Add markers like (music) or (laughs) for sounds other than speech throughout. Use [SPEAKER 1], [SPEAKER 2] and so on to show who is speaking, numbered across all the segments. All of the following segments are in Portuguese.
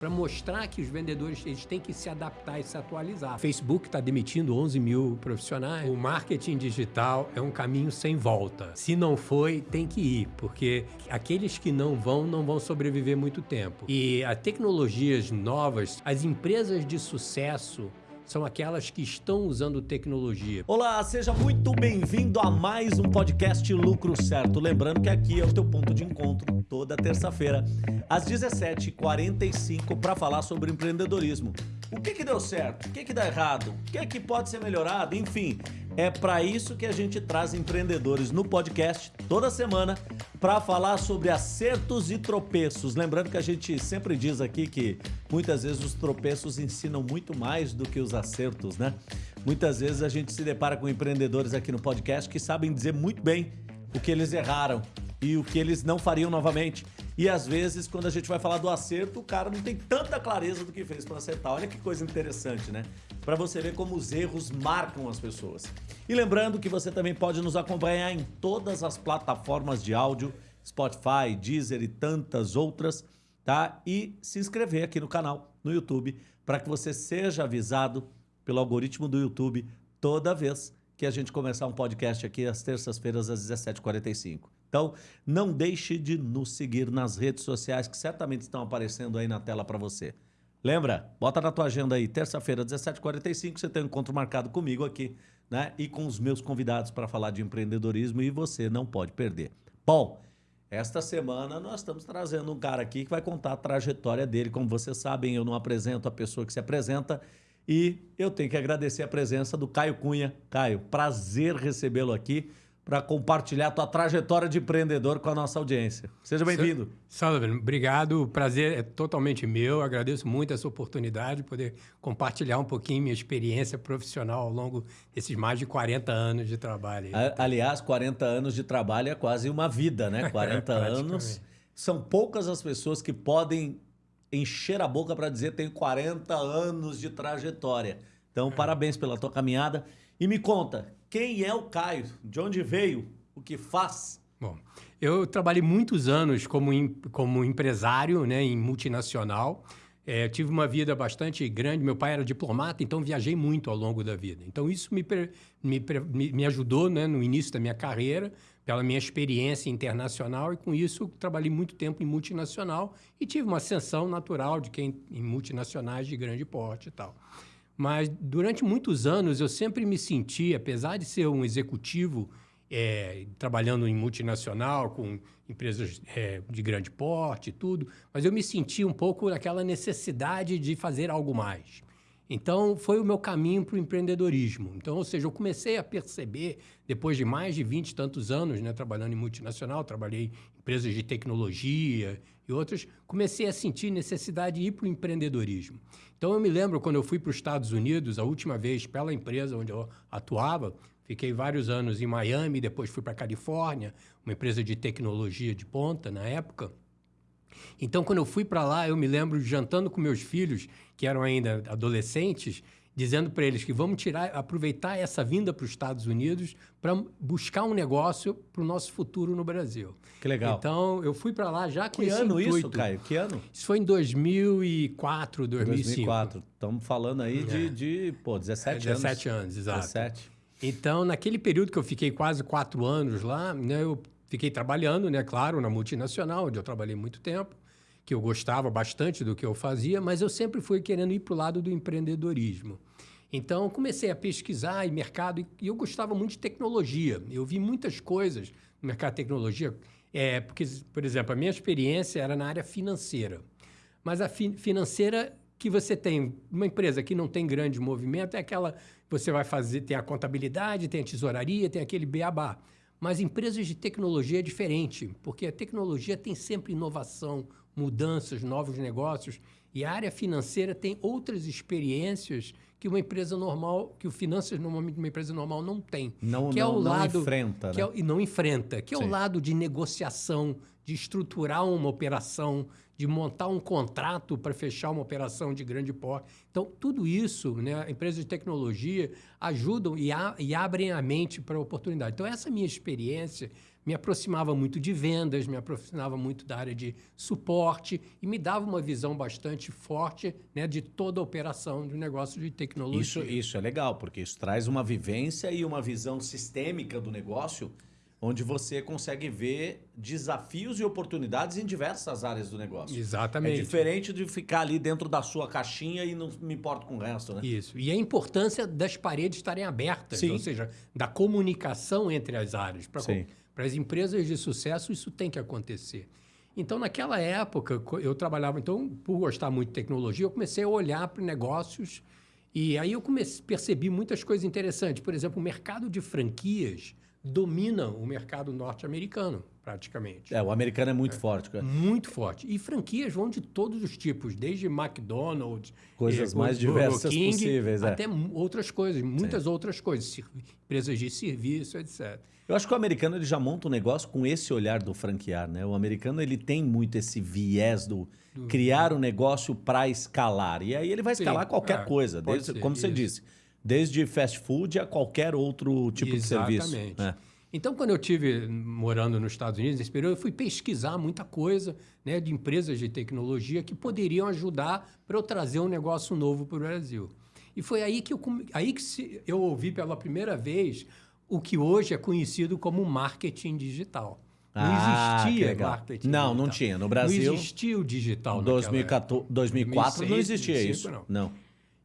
[SPEAKER 1] para mostrar que os vendedores eles têm que se adaptar e se atualizar. Facebook está demitindo 11 mil profissionais. O marketing digital é um caminho sem volta. Se não foi, tem que ir, porque aqueles que não vão, não vão sobreviver muito tempo. E as tecnologias novas, as empresas de sucesso, são aquelas que estão usando tecnologia.
[SPEAKER 2] Olá, seja muito bem-vindo a mais um podcast Lucro Certo. Lembrando que aqui é o teu ponto de encontro toda terça-feira, às 17h45, para falar sobre empreendedorismo. O que, que deu certo? O que, que dá errado? O que, que pode ser melhorado? Enfim, é para isso que a gente traz empreendedores no podcast toda semana para falar sobre acertos e tropeços. Lembrando que a gente sempre diz aqui que muitas vezes os tropeços ensinam muito mais do que os acertos, né? Muitas vezes a gente se depara com empreendedores aqui no podcast que sabem dizer muito bem o que eles erraram e o que eles não fariam novamente. E às vezes, quando a gente vai falar do acerto, o cara não tem tanta clareza do que fez para acertar. Olha que coisa interessante, né? Para você ver como os erros marcam as pessoas. E lembrando que você também pode nos acompanhar em todas as plataformas de áudio, Spotify, Deezer e tantas outras, tá? E se inscrever aqui no canal, no YouTube, para que você seja avisado pelo algoritmo do YouTube toda vez que a gente começar um podcast aqui às terças-feiras às 17h45. Então, não deixe de nos seguir nas redes sociais que certamente estão aparecendo aí na tela para você. Lembra? Bota na tua agenda aí, terça-feira, 17h45, você tem um encontro marcado comigo aqui, né? E com os meus convidados para falar de empreendedorismo e você não pode perder. Bom, esta semana nós estamos trazendo um cara aqui que vai contar a trajetória dele. Como vocês sabem, eu não apresento a pessoa que se apresenta e eu tenho que agradecer a presença do Caio Cunha. Caio, prazer recebê-lo aqui para compartilhar a tua trajetória de empreendedor com a nossa audiência. Seja bem-vindo.
[SPEAKER 1] Sullivan, obrigado. O prazer é totalmente meu. Agradeço muito essa oportunidade de poder compartilhar um pouquinho minha experiência profissional ao longo desses mais de 40 anos de trabalho.
[SPEAKER 2] Aliás, 40 anos de trabalho é quase uma vida, né? (laughs) 40 anos. São poucas as pessoas que podem encher a boca para dizer tenho 40 anos de trajetória. Então, é. parabéns pela tua caminhada. E me conta, quem é o Caio? De onde veio? O que faz?
[SPEAKER 1] Bom, eu trabalhei muitos anos como, como empresário né, em multinacional. É, tive uma vida bastante grande. Meu pai era diplomata, então viajei muito ao longo da vida. Então, isso me, me, me ajudou né, no início da minha carreira, pela minha experiência internacional, e com isso trabalhei muito tempo em multinacional e tive uma ascensão natural de quem em multinacionais de grande porte e tal. Mas durante muitos anos eu sempre me senti, apesar de ser um executivo é, trabalhando em multinacional, com empresas é, de grande porte e tudo, mas eu me senti um pouco naquela necessidade de fazer algo mais. Então, foi o meu caminho para o empreendedorismo. Então, ou seja, eu comecei a perceber, depois de mais de 20 e tantos anos né, trabalhando em multinacional, trabalhei em empresas de tecnologia e outras, comecei a sentir necessidade de ir para o empreendedorismo. Então, eu me lembro quando eu fui para os Estados Unidos, a última vez pela empresa onde eu atuava, fiquei vários anos em Miami, depois fui para a Califórnia, uma empresa de tecnologia de ponta na época. Então, quando eu fui para lá, eu me lembro jantando com meus filhos, que eram ainda adolescentes, dizendo para eles que vamos tirar, aproveitar essa vinda para os Estados Unidos para buscar um negócio para o nosso futuro no Brasil.
[SPEAKER 2] Que legal.
[SPEAKER 1] Então, eu fui para lá já com
[SPEAKER 2] que
[SPEAKER 1] esse
[SPEAKER 2] ano
[SPEAKER 1] intuito.
[SPEAKER 2] isso, Caio? Que ano?
[SPEAKER 1] Isso foi em 2004, 2005.
[SPEAKER 2] 2004. Estamos falando aí é. de, de pô, 17
[SPEAKER 1] é, 17 anos. 17 anos, exato.
[SPEAKER 2] 17.
[SPEAKER 1] Então, naquele período que eu fiquei quase quatro anos lá, né, eu Fiquei trabalhando, né, claro, na multinacional, onde eu trabalhei muito tempo, que eu gostava bastante do que eu fazia, mas eu sempre fui querendo ir para o lado do empreendedorismo. Então, comecei a pesquisar em mercado e eu gostava muito de tecnologia. Eu vi muitas coisas no mercado de tecnologia, é, porque, por exemplo, a minha experiência era na área financeira. Mas a fi financeira que você tem, uma empresa que não tem grande movimento, é aquela você vai fazer, tem a contabilidade, tem a tesouraria, tem aquele beabá. Mas empresas de tecnologia é diferente, porque a tecnologia tem sempre inovação, mudanças, novos negócios, e a área financeira tem outras experiências que uma empresa normal, que o finanças normalmente uma empresa normal não tem.
[SPEAKER 2] Não,
[SPEAKER 1] que
[SPEAKER 2] não,
[SPEAKER 1] é o
[SPEAKER 2] não
[SPEAKER 1] lado,
[SPEAKER 2] enfrenta,
[SPEAKER 1] que
[SPEAKER 2] né?
[SPEAKER 1] é, e não enfrenta, que é
[SPEAKER 2] Sim.
[SPEAKER 1] o lado de negociação, de estruturar uma operação, de montar um contrato para fechar uma operação de grande porte. Então, tudo isso, né, empresas de tecnologia ajudam e, a, e abrem a mente para a oportunidade. Então, essa minha experiência me aproximava muito de vendas, me aproximava muito da área de suporte e me dava uma visão bastante forte né, de toda a operação um negócio de tecnologia.
[SPEAKER 2] Isso, isso é legal, porque isso traz uma vivência e uma visão sistêmica do negócio onde você consegue ver desafios e oportunidades em diversas áreas do negócio.
[SPEAKER 1] Exatamente.
[SPEAKER 2] É diferente de ficar ali dentro da sua caixinha e não me importo com o resto, né?
[SPEAKER 1] Isso. E a importância das paredes estarem abertas,
[SPEAKER 2] Sim.
[SPEAKER 1] ou seja, da comunicação entre as áreas. Para as empresas de sucesso, isso tem que acontecer. Então, naquela época, eu trabalhava, então, por gostar muito de tecnologia, eu comecei a olhar para negócios e aí eu comecei, percebi muitas coisas interessantes. Por exemplo, o mercado de franquias domina o mercado norte-americano, praticamente.
[SPEAKER 2] É, o americano é muito forte. cara.
[SPEAKER 1] Muito forte. E franquias vão de todos os tipos, desde McDonald's,
[SPEAKER 2] Coisas
[SPEAKER 1] eh,
[SPEAKER 2] mais diversas possíveis, é.
[SPEAKER 1] até mu- outras coisas, muitas outras coisas, empresas de serviço, etc.
[SPEAKER 2] Eu acho que o americano ele já monta um negócio com esse olhar do franquear, né? O americano ele tem muito esse viés do, criar um negócio para escalar. E aí ele vai
[SPEAKER 1] Sim,
[SPEAKER 2] escalar qualquer
[SPEAKER 1] é,
[SPEAKER 2] coisa, desde,
[SPEAKER 1] ser,
[SPEAKER 2] como você
[SPEAKER 1] isso.
[SPEAKER 2] disse, desde fast food a qualquer outro tipo de serviço.
[SPEAKER 1] Exatamente.
[SPEAKER 2] né?
[SPEAKER 1] Então, quando eu tive morando nos Estados Unidos nesse período, eu fui pesquisar muita coisa né, de empresas de tecnologia que poderiam ajudar para eu trazer um negócio novo para o Brasil. E foi aí que eu, aí que se- eu ouvi pela primeira vez o que hoje é conhecido como marketing digital. Não
[SPEAKER 2] Ah,
[SPEAKER 1] existia marketing
[SPEAKER 2] Não,
[SPEAKER 1] digital.
[SPEAKER 2] não tinha. No Brasil,
[SPEAKER 1] Não existia o digital
[SPEAKER 2] 2014, 2004 não
[SPEAKER 1] 2006,
[SPEAKER 2] existia
[SPEAKER 1] 2005
[SPEAKER 2] isso. Não.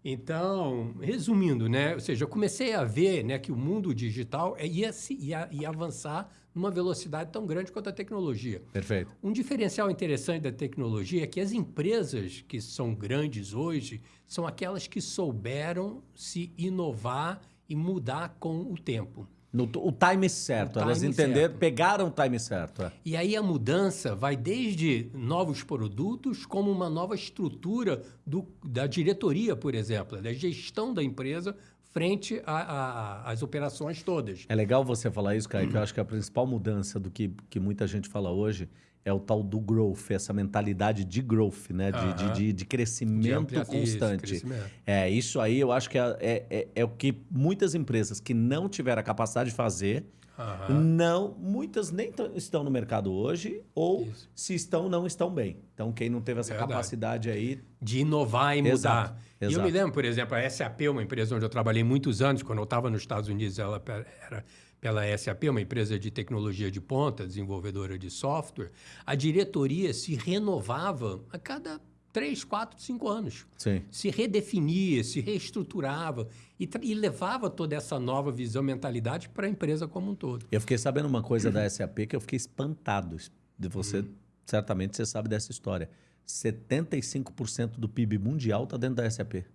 [SPEAKER 1] Então, resumindo, né? Ou seja, eu comecei a ver né, que o mundo digital é- ia, se- ia, ia avançar numa velocidade tão grande quanto a tecnologia.
[SPEAKER 2] Perfeito.
[SPEAKER 1] Um diferencial interessante da tecnologia é que as empresas que são grandes hoje são aquelas que souberam se inovar e mudar com o tempo.
[SPEAKER 2] No, o time certo.
[SPEAKER 1] O
[SPEAKER 2] Elas
[SPEAKER 1] time
[SPEAKER 2] entenderam,
[SPEAKER 1] certo.
[SPEAKER 2] pegaram o time certo. é.
[SPEAKER 1] E aí a mudança vai desde novos produtos, como uma nova estrutura do, da diretoria, por exemplo, da gestão da empresa frente às operações todas.
[SPEAKER 2] É legal você falar isso, cara, que eu acho que a principal mudança do que, que muita gente fala hoje é o tal do growth, essa mentalidade de growth, né? De, de, de, de crescimento
[SPEAKER 1] isso,
[SPEAKER 2] constante.
[SPEAKER 1] crescimento.
[SPEAKER 2] É, isso aí eu acho que é, é, é- é o que muitas empresas que não tiveram a capacidade de fazer,
[SPEAKER 1] Aham.
[SPEAKER 2] não, muitas nem tão- estão no mercado hoje, ou
[SPEAKER 1] Isso.
[SPEAKER 2] se estão, não estão bem. Então, quem não teve essa
[SPEAKER 1] Verdade.
[SPEAKER 2] capacidade aí.
[SPEAKER 1] de inovar e mudar.
[SPEAKER 2] Exato,
[SPEAKER 1] E eu
[SPEAKER 2] exato.
[SPEAKER 1] me lembro, por exemplo, a SAP, uma empresa onde eu trabalhei muitos anos, quando eu estava nos Estados Unidos, ela era pela SAP, uma empresa de tecnologia de ponta, desenvolvedora de software, a diretoria se renovava a cada três, quatro, cinco anos.
[SPEAKER 2] Sim.
[SPEAKER 1] Se redefinia, se reestruturava e, e levava toda essa nova visão, mentalidade para a empresa como um todo.
[SPEAKER 2] Eu fiquei sabendo uma coisa da (clears throat) SAP que eu fiquei espantado. De você,
[SPEAKER 1] Uhum.
[SPEAKER 2] certamente você sabe dessa história. 75% do PIB mundial está dentro da SAP.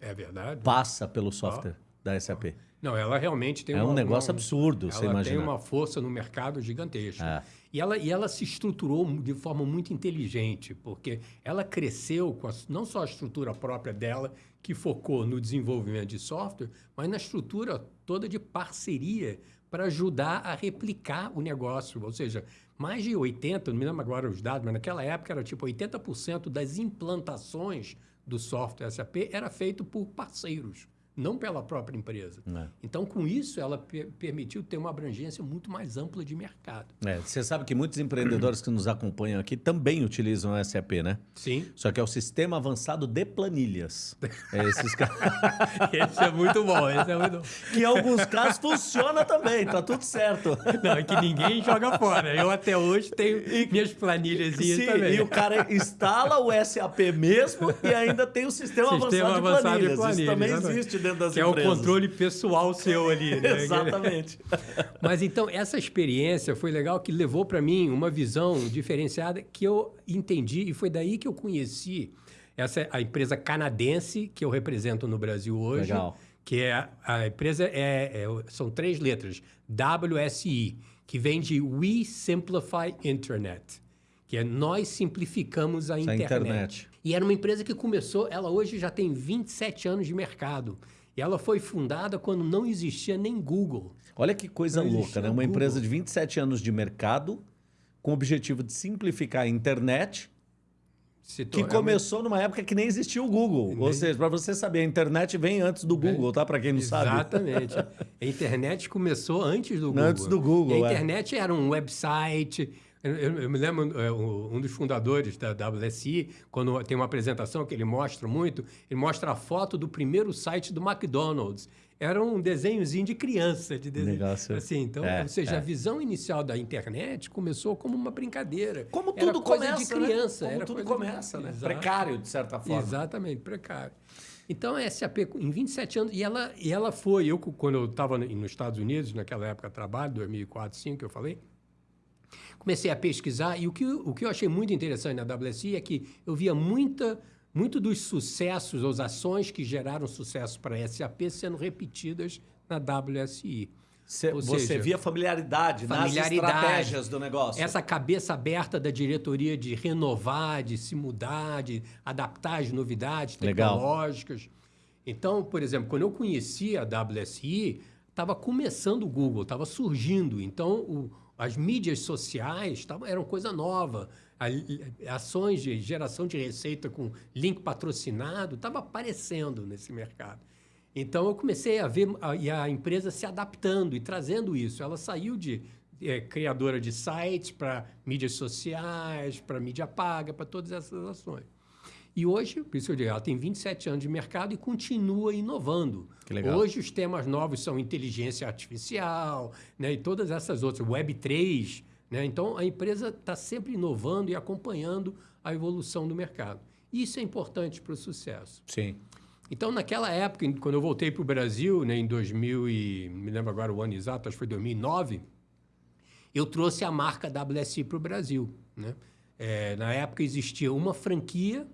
[SPEAKER 1] É verdade?
[SPEAKER 2] Passa pelo software da SAP.
[SPEAKER 1] Não, ela realmente tem
[SPEAKER 2] É um
[SPEAKER 1] uma-
[SPEAKER 2] negócio
[SPEAKER 1] uma-
[SPEAKER 2] absurdo, você
[SPEAKER 1] Ela
[SPEAKER 2] imagina.
[SPEAKER 1] tem uma força no mercado gigantesca.
[SPEAKER 2] É.
[SPEAKER 1] E, ela, e ela se estruturou de forma muito inteligente, porque ela cresceu com a- não só a estrutura própria dela, que focou no desenvolvimento de software, mas na estrutura toda de parceria para ajudar a replicar o negócio. Ou seja, mais de 80, não me lembro agora os dados, mas naquela época era tipo 80% das implantações do software SAP era feito por parceiros, não pela própria empresa.
[SPEAKER 2] É.
[SPEAKER 1] Então, com isso, ela per- permitiu ter uma abrangência muito mais ampla de mercado.
[SPEAKER 2] É, você sabe que muitos empreendedores que nos acompanham aqui também utilizam o SAP, né?
[SPEAKER 1] Sim.
[SPEAKER 2] Só que é o sistema avançado de planilhas. É esses caras. (laughs)
[SPEAKER 1] Esse é muito bom, esse é muito bom.
[SPEAKER 2] que em alguns casos funciona também, tá tudo certo.
[SPEAKER 1] Não, é que ninguém joga fora. Eu até hoje tenho minhas planilhas
[SPEAKER 2] Sim,
[SPEAKER 1] também.
[SPEAKER 2] e o cara instala o SAP mesmo e ainda tem o sistema,
[SPEAKER 1] Sistema
[SPEAKER 2] avançado,
[SPEAKER 1] avançado
[SPEAKER 2] de
[SPEAKER 1] de
[SPEAKER 2] planilhas.
[SPEAKER 1] planilhas,
[SPEAKER 2] Isso também existe dentro das
[SPEAKER 1] que
[SPEAKER 2] empresas.
[SPEAKER 1] é o controle pessoal seu ali, (laughs) né?
[SPEAKER 2] Exatamente. (laughs)
[SPEAKER 1] Mas então, essa experiência foi legal que levou para mim uma visão diferenciada que eu entendi e foi daí que eu conheci essa a empresa canadense que eu represento no Brasil hoje.
[SPEAKER 2] Legal.
[SPEAKER 1] Que é a empresa é, é- são três letras, WSI, que vem de We Simplify Internet, que é nós simplificamos a
[SPEAKER 2] Essa
[SPEAKER 1] internet.
[SPEAKER 2] internet.
[SPEAKER 1] E era uma empresa que começou, ela hoje já tem 27 anos de mercado. E ela foi fundada quando não existia nem Google.
[SPEAKER 2] Olha que coisa
[SPEAKER 1] Não
[SPEAKER 2] louca, né? Uma
[SPEAKER 1] Google.
[SPEAKER 2] empresa de 27 anos de mercado com o objetivo de simplificar a internet que começou numa época que nem existia o Google. Nem... Ou seja, para você saber, a internet vem antes do Google, tá? Para quem não
[SPEAKER 1] Exatamente.
[SPEAKER 2] sabe.
[SPEAKER 1] Exatamente. (laughs) a internet começou antes do Google.
[SPEAKER 2] Antes do Google.
[SPEAKER 1] E a é. internet é. era um website. Eu, eu, me lembro, é, um dos fundadores da WSI, quando tem uma apresentação que ele mostra muito, ele mostra a foto do primeiro site do McDonald's era um desenhozinho de criança, de desenho. Negócio. Assim, então, é, ou seja, é. a visão inicial da internet começou como uma brincadeira.
[SPEAKER 2] Como tudo era coisa
[SPEAKER 1] começa, de né? criança,
[SPEAKER 2] né? Como
[SPEAKER 1] era
[SPEAKER 2] tudo começa, de... né? Exato. Precário de certa forma.
[SPEAKER 1] Exatamente, precário. Então a SAP em 27 anos e ela e ela foi, eu quando eu estava nos Estados Unidos, naquela época de trabalho, 2004, 2005, que eu falei, comecei a pesquisar e o que o que eu achei muito interessante na WSI é que eu via muita muito dos sucessos, as ações que geraram sucesso para a SAP sendo repetidas na WSI.
[SPEAKER 2] Cê, você seja, via familiaridade, familiaridade nas estratégias do negócio.
[SPEAKER 1] Essa cabeça aberta da diretoria de renovar, de se mudar, de adaptar as novidades tecnológicas. Legal. Então, por exemplo, quando eu conheci a WSI, estava começando o Google, estava surgindo. Então, o, as mídias sociais tavam, eram coisa nova ações de geração de receita com link patrocinado estava aparecendo nesse mercado. Então eu comecei a ver a, e a empresa se adaptando e trazendo isso. Ela saiu de é, criadora de sites para mídias sociais, para mídia paga, para todas essas ações. E hoje, por isso eu digo, ela tem 27 anos de mercado e continua inovando. Hoje os temas novos são inteligência artificial, né, e todas essas outras, Web 3, né? Então, a empresa está sempre inovando e acompanhando a evolução do mercado. Isso é importante para o sucesso.
[SPEAKER 2] Sim.
[SPEAKER 1] Então, naquela época, quando eu voltei para o Brasil, né, em 2000 e... me lembro agora o ano exato, acho que foi 2009, eu trouxe a marca WSI para o Brasil. Né? É, na época existia uma franquia.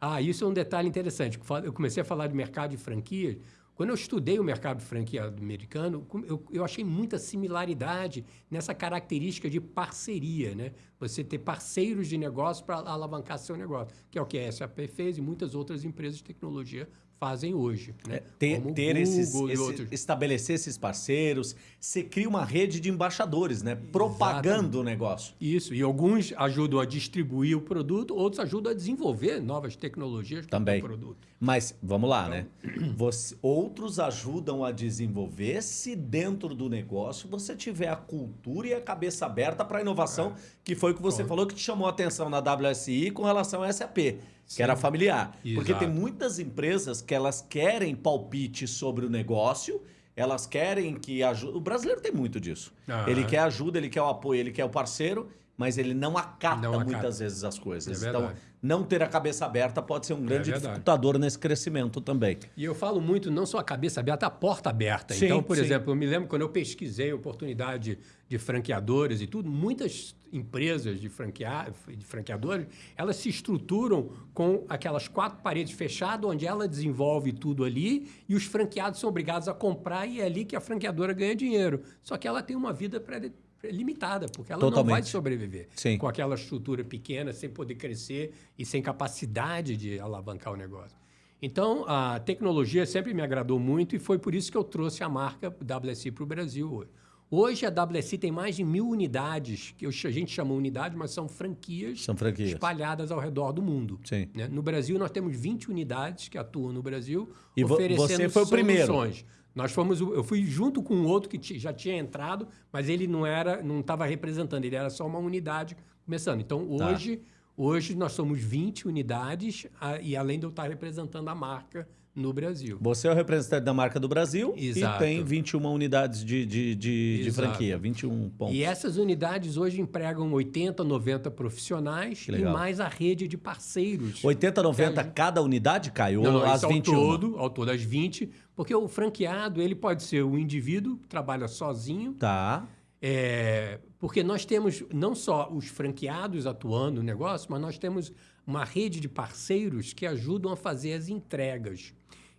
[SPEAKER 1] Ah, isso é um detalhe interessante. Eu comecei a falar de mercado de franquias quando eu estudei o mercado franqueado americano, eu, eu achei muita similaridade nessa característica de parceria, né? Você ter parceiros de negócio para alavancar seu negócio, que é o que a SAP fez e muitas outras empresas de tecnologia fazem hoje. Né? É,
[SPEAKER 2] ter, ter esses, esse, estabelecer esses parceiros, você cria uma rede de embaixadores, né? Propagando Exatamente. o negócio.
[SPEAKER 1] Isso, e alguns ajudam a distribuir o produto, outros ajudam a desenvolver novas tecnologias
[SPEAKER 2] para
[SPEAKER 1] o produto.
[SPEAKER 2] Mas, vamos lá, né? então? Você, outros ajudam a desenvolver se dentro do negócio você tiver a cultura e a cabeça aberta para a inovação, é. que foi o que você Bom. falou que te chamou a atenção na WSI com relação à SAP que era familiar. Exato. Porque tem muitas empresas que elas querem palpite sobre o negócio, elas querem que ajude. O brasileiro tem muito disso. Ele quer ajuda, ele quer o apoio, ele quer o parceiro, mas ele não acata, não acata. muitas vezes as coisas. É então, não ter a cabeça aberta pode ser um grande é dificultador nesse crescimento também.
[SPEAKER 1] E eu falo muito não só a cabeça aberta, a porta aberta. Sim, então, por sim. exemplo, eu me lembro quando eu pesquisei oportunidade de franqueadores e tudo, muitas empresas de, franquear, de franqueadores, elas se estruturam com aquelas quatro paredes fechadas, onde ela desenvolve tudo ali e os franqueados são obrigados a comprar e é ali que a franqueadora ganha dinheiro. Só que ela tem uma vida pré limitada, porque ela Totalmente. não vai sobreviver
[SPEAKER 2] Sim.
[SPEAKER 1] com aquela estrutura pequena, sem poder crescer e sem capacidade de alavancar o negócio. Então, a tecnologia sempre me agradou muito e foi por isso que eu trouxe a marca WSI para o Brasil hoje. Hoje a WSI tem mais de mil unidades, que a gente chama unidade, mas são franquias,
[SPEAKER 2] são franquias.
[SPEAKER 1] espalhadas ao redor do mundo.
[SPEAKER 2] Sim.
[SPEAKER 1] Né? No Brasil, nós temos 20 unidades que atuam no Brasil,
[SPEAKER 2] e oferecendo você foi o primeiro.
[SPEAKER 1] Nós fomos, eu fui junto com um outro que já tinha entrado, mas ele não era, não estava representando, ele era só uma unidade começando. Então tá. hoje, tá. hoje nós somos 20 unidades e além de eu estar representando a marca no Brasil.
[SPEAKER 2] Você é o representante da marca do Brasil Exato. e tem 21 unidades de, de, de, de, franquia, 21 pontos.
[SPEAKER 1] E essas unidades hoje empregam 80, 90 profissionais e mais a rede de parceiros.
[SPEAKER 2] 80, 90 cada unidade, Caio? Não, não, as 21?
[SPEAKER 1] Ao todo, ao todo, as 20, porque o franqueado, ele pode ser o indivíduo que trabalha sozinho.
[SPEAKER 2] Tá.
[SPEAKER 1] É, porque nós temos não só os franqueados atuando no negócio, mas nós temos uma rede de parceiros que ajudam a fazer as entregas.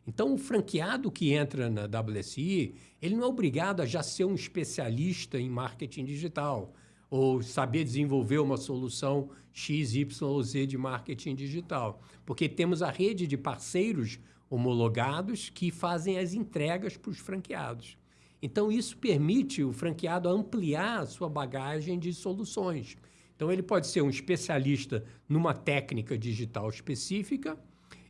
[SPEAKER 1] Então, o franqueado que entra na WSI, ele não é obrigado a já ser um especialista em marketing digital ou saber desenvolver uma solução X, Y ou Z de marketing digital, porque temos a rede de parceiros homologados que fazem as entregas para os franqueados. Então, isso permite o franqueado ampliar a sua bagagem de soluções. Então, ele pode ser um especialista numa técnica digital específica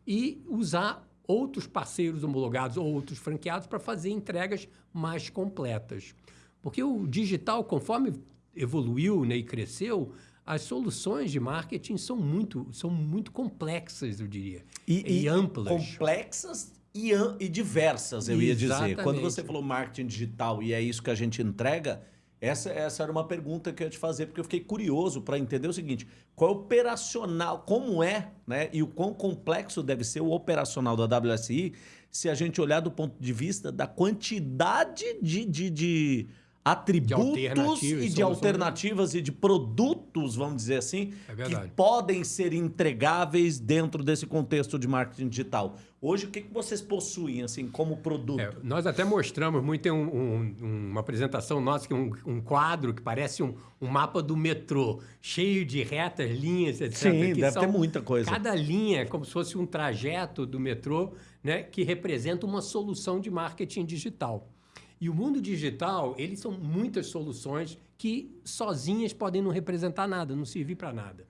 [SPEAKER 1] e usar outros parceiros homologados ou outros franqueados para fazer entregas mais completas. Porque o digital, conforme evoluiu né, e cresceu, as soluções de marketing são muito, são muito complexas, eu diria.
[SPEAKER 2] E, e, e amplas. Complexas e, e diversas, eu Exatamente. ia dizer. Quando você falou marketing digital e é isso que a gente entrega, essa, essa era uma pergunta que eu ia te fazer, porque eu fiquei curioso para entender o seguinte: qual é o operacional, como é, né? E o quão complexo deve ser o operacional da WSI se a gente olhar do ponto de vista da quantidade de, de, de atributos de e de alternativas e de produtos, vamos dizer assim, é que podem ser entregáveis dentro desse contexto de marketing digital. Hoje, o que, que vocês possuem assim como produto? É,
[SPEAKER 1] nós até mostramos muito, tem um, um, uma apresentação nossa, que é um, um quadro que parece um, mapa do metrô, cheio de retas, linhas, etc.
[SPEAKER 2] Sim, deve ter muita coisa.
[SPEAKER 1] Cada linha é como se fosse um trajeto do metrô né, que representa uma solução de marketing digital. E o mundo digital, eles são muitas soluções que sozinhas podem não representar nada, não servir para nada.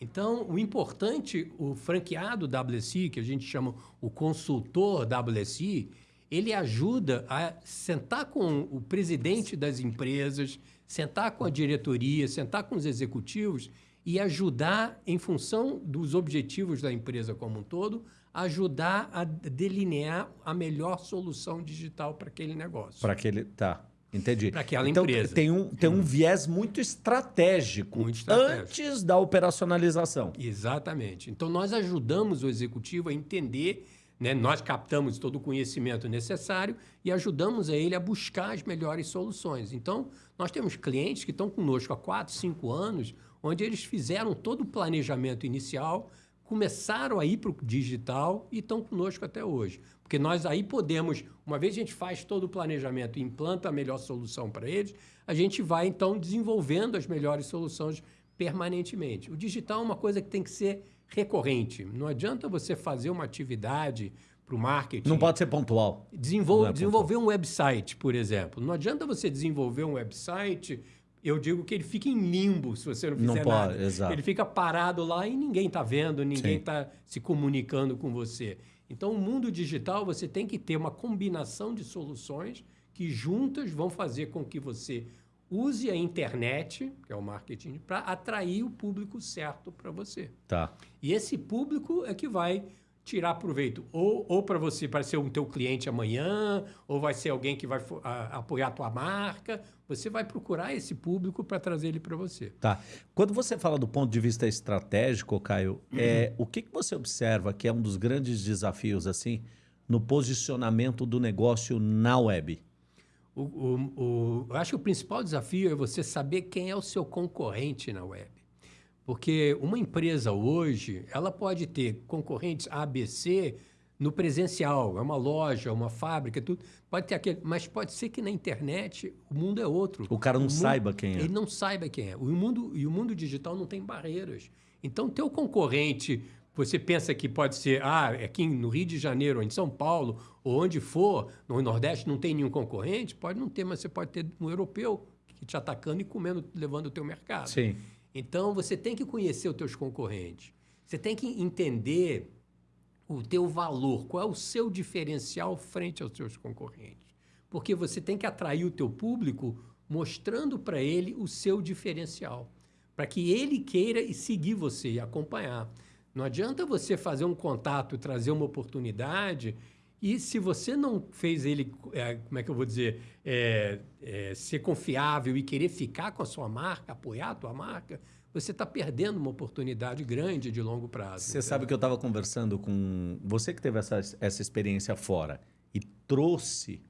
[SPEAKER 1] Então, o importante, o franqueado WSI, que a gente chama o consultor WSI, ele ajuda a sentar com o presidente das empresas, sentar com a diretoria, sentar com os executivos e ajudar, em função dos objetivos da empresa como um todo, ajudar a delinear a melhor solução digital para aquele negócio.
[SPEAKER 2] Para aquele. Tá. Entendi.
[SPEAKER 1] Para aquela então, empresa.
[SPEAKER 2] Tem um, tem um hum. viés muito estratégico, muito estratégico antes da operacionalização.
[SPEAKER 1] Exatamente. Então, nós ajudamos o executivo a entender, né? nós captamos todo o conhecimento necessário e ajudamos a ele a buscar as melhores soluções. Então, nós temos clientes que estão conosco há 4, 5 anos, onde eles fizeram todo o planejamento inicial, começaram a ir para o digital e estão conosco até hoje. Porque nós aí podemos, uma vez a gente faz todo o planejamento e implanta a melhor solução para eles, a gente vai então desenvolvendo as melhores soluções permanentemente. O digital é uma coisa que tem que ser recorrente. Não adianta você fazer uma atividade para o marketing.
[SPEAKER 2] Não pode ser pontual.
[SPEAKER 1] Desenvol é desenvolver pontual. um website, por exemplo. Não adianta você desenvolver um website eu digo que ele fica em limbo se você não fizer não pode, nada. Exato. Ele fica parado lá e ninguém está vendo, ninguém está se comunicando com você. Então, o mundo digital, você tem que ter uma combinação de soluções que juntas vão fazer com que você use a internet, que é o marketing, para atrair o público certo para você.
[SPEAKER 2] Tá.
[SPEAKER 1] E esse público é que vai tirar proveito. Ou, ou para você para ser um teu cliente amanhã ou vai ser alguém que vai a, apoiar a tua marca. Você vai procurar esse público para trazer ele para você.
[SPEAKER 2] Tá. Quando você fala do ponto de vista estratégico Caio é o que, que você observa que é um dos grandes desafios assim no posicionamento do negócio na web?
[SPEAKER 1] O, o, o, eu acho que o principal desafio é você saber quem é o seu concorrente na web porque uma empresa hoje, ela pode ter concorrentes ABC no presencial, é uma loja, uma fábrica, tudo. Pode ter aquele, mas pode ser que na internet o mundo é outro.
[SPEAKER 2] O cara não
[SPEAKER 1] o
[SPEAKER 2] saiba
[SPEAKER 1] mundo,
[SPEAKER 2] quem é.
[SPEAKER 1] Ele não saiba quem é. O mundo, e o mundo digital não tem barreiras. Então, teu concorrente, você pensa que pode ser, ah, aqui no Rio de Janeiro, ou em São Paulo, ou onde for, no Nordeste não tem nenhum concorrente, pode não ter, mas você pode ter um europeu te atacando e comendo, levando o teu mercado.
[SPEAKER 2] Sim.
[SPEAKER 1] Então, você tem que conhecer os teus concorrentes. Você tem que entender o teu valor, qual é o seu diferencial frente aos seus concorrentes. Porque você tem que atrair o teu público mostrando para ele o seu diferencial, para que ele queira seguir você e acompanhar. Não adianta você fazer um contato, trazer uma oportunidade e se você não fez ele, é, como é que eu vou dizer, é, é, ser confiável e querer ficar com a sua marca, apoiar a tua marca, você está perdendo uma oportunidade grande de longo prazo.
[SPEAKER 2] Você sabe que eu estava conversando com você que teve essa, essa experiência fora e trouxe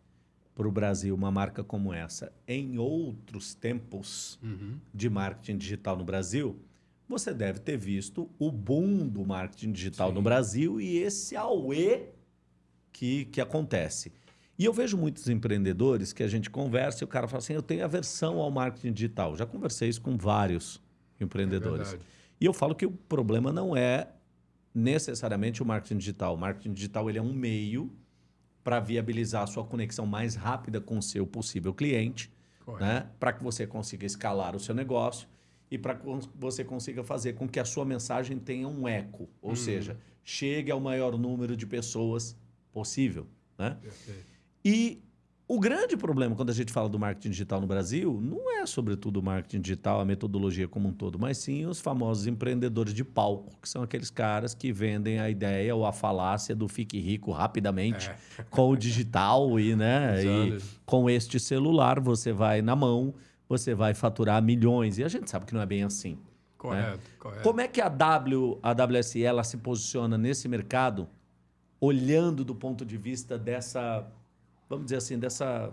[SPEAKER 2] para o Brasil uma marca como essa em outros tempos uhum. de marketing digital no Brasil, você deve ter visto o boom do marketing digital Sim. no Brasil e esse auê que, que acontece. E eu vejo muitos empreendedores que a gente conversa e o cara fala assim: eu tenho aversão ao marketing digital. Já conversei isso com vários empreendedores. É e eu falo que o problema não é necessariamente o marketing digital. O marketing digital ele é um meio para viabilizar a sua conexão mais rápida com o seu possível cliente, né? para que você consiga escalar o seu negócio e para que você consiga fazer com que a sua mensagem tenha um eco, ou uhum. seja, chegue ao maior número de pessoas possível. Né? E o grande problema quando a gente fala do marketing digital no Brasil não é, sobretudo, o marketing digital, a metodologia como um todo, mas sim os famosos empreendedores de palco, que são aqueles caras que vendem a ideia ou a falácia do fique rico rapidamente é. (laughs) com o digital e, né, e com este celular você vai na mão, você vai faturar milhões. E a gente sabe que não é bem assim.
[SPEAKER 1] Correto, né? correto.
[SPEAKER 2] Como é que a, w, a WSE ela se posiciona nesse mercado, olhando do ponto de vista dessa vamos dizer assim, dessa,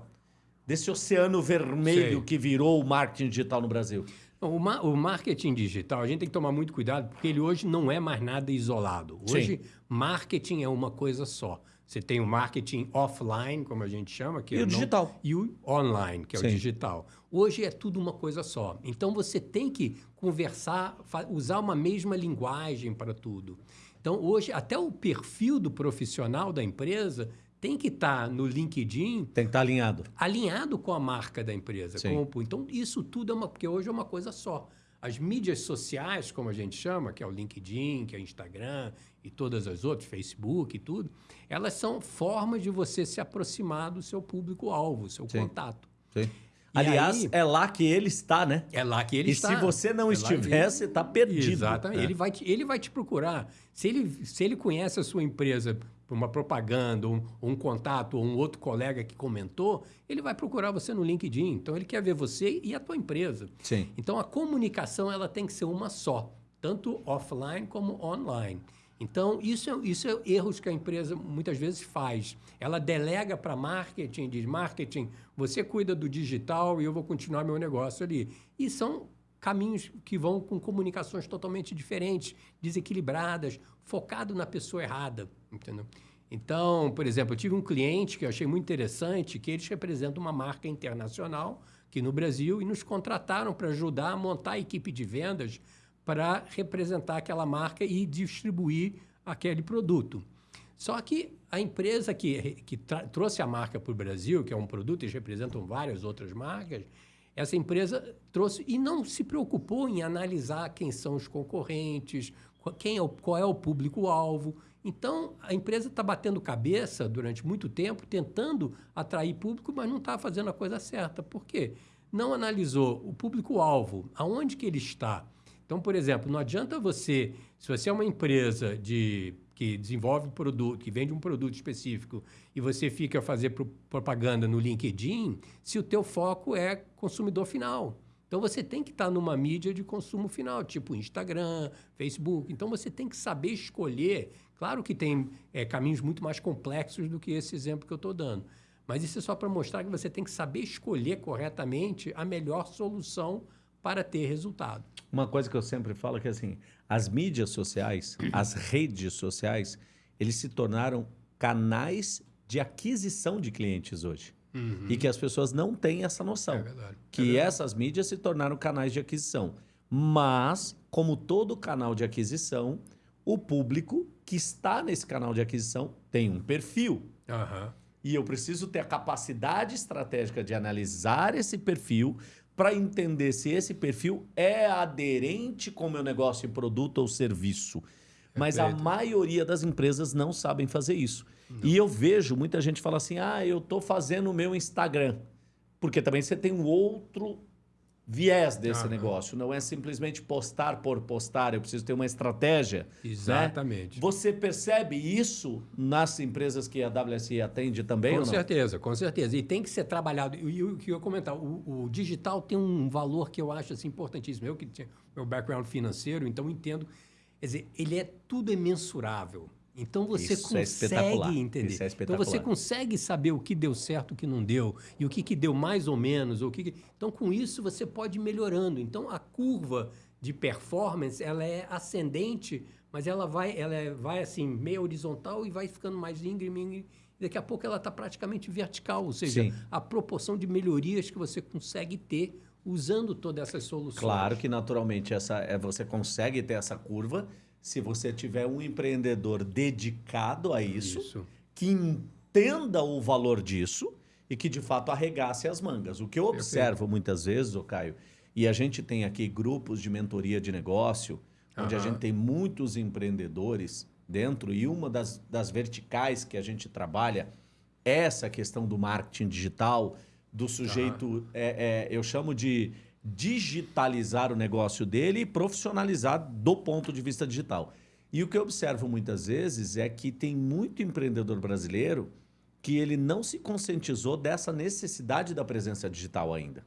[SPEAKER 2] desse oceano vermelho Sei. que virou o marketing digital no Brasil?
[SPEAKER 1] O, ma o, marketing digital, a gente tem que tomar muito cuidado, porque ele hoje não é mais nada isolado. Hoje, Sim. marketing é uma coisa só. Você tem o marketing offline, como a gente chama, que
[SPEAKER 2] e
[SPEAKER 1] é
[SPEAKER 2] o não,
[SPEAKER 1] digital. E o online, que é Sim. o digital. Hoje é tudo uma coisa só. Então você tem que conversar, usar uma mesma linguagem para tudo. Então hoje até o perfil do profissional da empresa tem que estar tá no LinkedIn.
[SPEAKER 2] Tem que estar tá alinhado.
[SPEAKER 1] Alinhado com a marca da empresa. Como, então, isso tudo é uma. Porque hoje é uma coisa só. As mídias sociais, como a gente chama, que é o LinkedIn, que é o Instagram e todas as outras, Facebook e tudo, elas são formas de você se aproximar do seu público-alvo, seu Sim. contato.
[SPEAKER 2] Sim. Aliás, aí, é lá que ele está, né?
[SPEAKER 1] É lá que ele
[SPEAKER 2] e
[SPEAKER 1] está.
[SPEAKER 2] E se você não é estiver, você está perdido.
[SPEAKER 1] Exatamente. É. Ele, vai te, ele vai te procurar. Se ele, se ele conhece a sua empresa por uma propaganda, um, um contato ou um outro colega que comentou, ele vai procurar você no LinkedIn. Então, ele quer ver você e a tua empresa.
[SPEAKER 2] Sim.
[SPEAKER 1] Então, a comunicação ela tem que ser uma só, tanto offline como online. Então, isso é, isso é erros que a empresa muitas vezes faz. Ela delega para marketing, diz, marketing, você cuida do digital e eu vou continuar meu negócio ali. E são caminhos que vão com comunicações totalmente diferentes, desequilibradas, focado na pessoa errada, entendeu? Então, por exemplo, eu tive um cliente que eu achei muito interessante, que eles representam uma marca internacional aqui no Brasil e nos contrataram para ajudar a montar a equipe de vendas para representar aquela marca e distribuir aquele produto. Só que a empresa que, que trouxe a marca para o Brasil, que é um produto, eles representam várias outras marcas, essa empresa trouxe e não se preocupou em analisar quem são os concorrentes, quem é o, qual é o público-alvo. Então, a empresa está batendo cabeça durante muito tempo, tentando atrair público, mas não está fazendo a coisa certa. Por quê? Não analisou o público-alvo, aonde que ele está, então, por exemplo, não adianta você, se você é uma empresa de que desenvolve produto, que vende um produto específico e você fica a fazer propaganda no LinkedIn, se o teu foco é consumidor final. Então você tem que estar numa mídia de consumo final, tipo Instagram, Facebook. Então você tem que saber escolher. Claro que tem é, caminhos muito mais complexos do que esse exemplo que eu estou dando. Mas isso é só para mostrar que você tem que saber escolher corretamente a melhor solução para ter resultado.
[SPEAKER 2] Uma coisa que eu sempre falo é que assim, as mídias sociais, (clears throat) as redes sociais, eles se tornaram canais de aquisição de clientes hoje. Uhum. E que as pessoas não têm essa noção. É
[SPEAKER 1] verdade.
[SPEAKER 2] Que
[SPEAKER 1] é verdade.
[SPEAKER 2] essas mídias se tornaram canais de aquisição. Mas, como todo canal de aquisição, o público que está nesse canal de aquisição tem um perfil.
[SPEAKER 1] Uhum.
[SPEAKER 2] E eu preciso ter a capacidade estratégica de analisar esse perfil para entender se esse perfil é aderente com o meu negócio produto ou serviço. Mas a maioria das empresas não sabem fazer isso. Não. E eu vejo muita gente falar assim: ah, eu estou fazendo o meu Instagram. Porque também você tem um outro viés desse negócio. Não é simplesmente postar por postar, eu preciso ter uma estratégia.
[SPEAKER 1] Né? Exatamente.
[SPEAKER 2] Né? Você percebe isso nas empresas que a WSI atende também?
[SPEAKER 1] Com certeza, com certeza. E tem que ser trabalhado. E o que eu ia comentar, o, o, digital tem um valor que eu acho assim, importantíssimo. Eu que tinha meu background financeiro, então entendo. Quer dizer, ele é tudo é mensurável. Então você Isso é consegue é entender. Isso é então você consegue saber o que deu certo, o que não deu, e o que, que deu mais ou menos. O que... Então, com isso, você pode ir melhorando. Então, a curva de performance ela é ascendente, mas ela vai, ela é, vai assim, meio horizontal e vai ficando mais íngreme. íngreme daqui a pouco ela está praticamente vertical, ou seja, Sim. a proporção de melhorias que você consegue ter usando todas essas soluções.
[SPEAKER 2] Claro que naturalmente essa, é, você consegue ter essa curva se você tiver um empreendedor dedicado a isso, isso, que entenda o valor disso e que de fato arregasse as mangas. O que eu observo Perfeito. muitas vezes, o Caio, E a gente tem aqui grupos de mentoria de negócio, onde a
[SPEAKER 1] Aham.
[SPEAKER 2] gente tem muitos empreendedores dentro, e uma das, das verticais que a gente trabalha é essa questão do marketing digital, do sujeito, é, é, eu chamo de digitalizar o negócio dele e profissionalizar do ponto de vista digital. E o que eu observo muitas vezes é que tem muito empreendedor brasileiro que ele não se conscientizou dessa necessidade da presença digital ainda.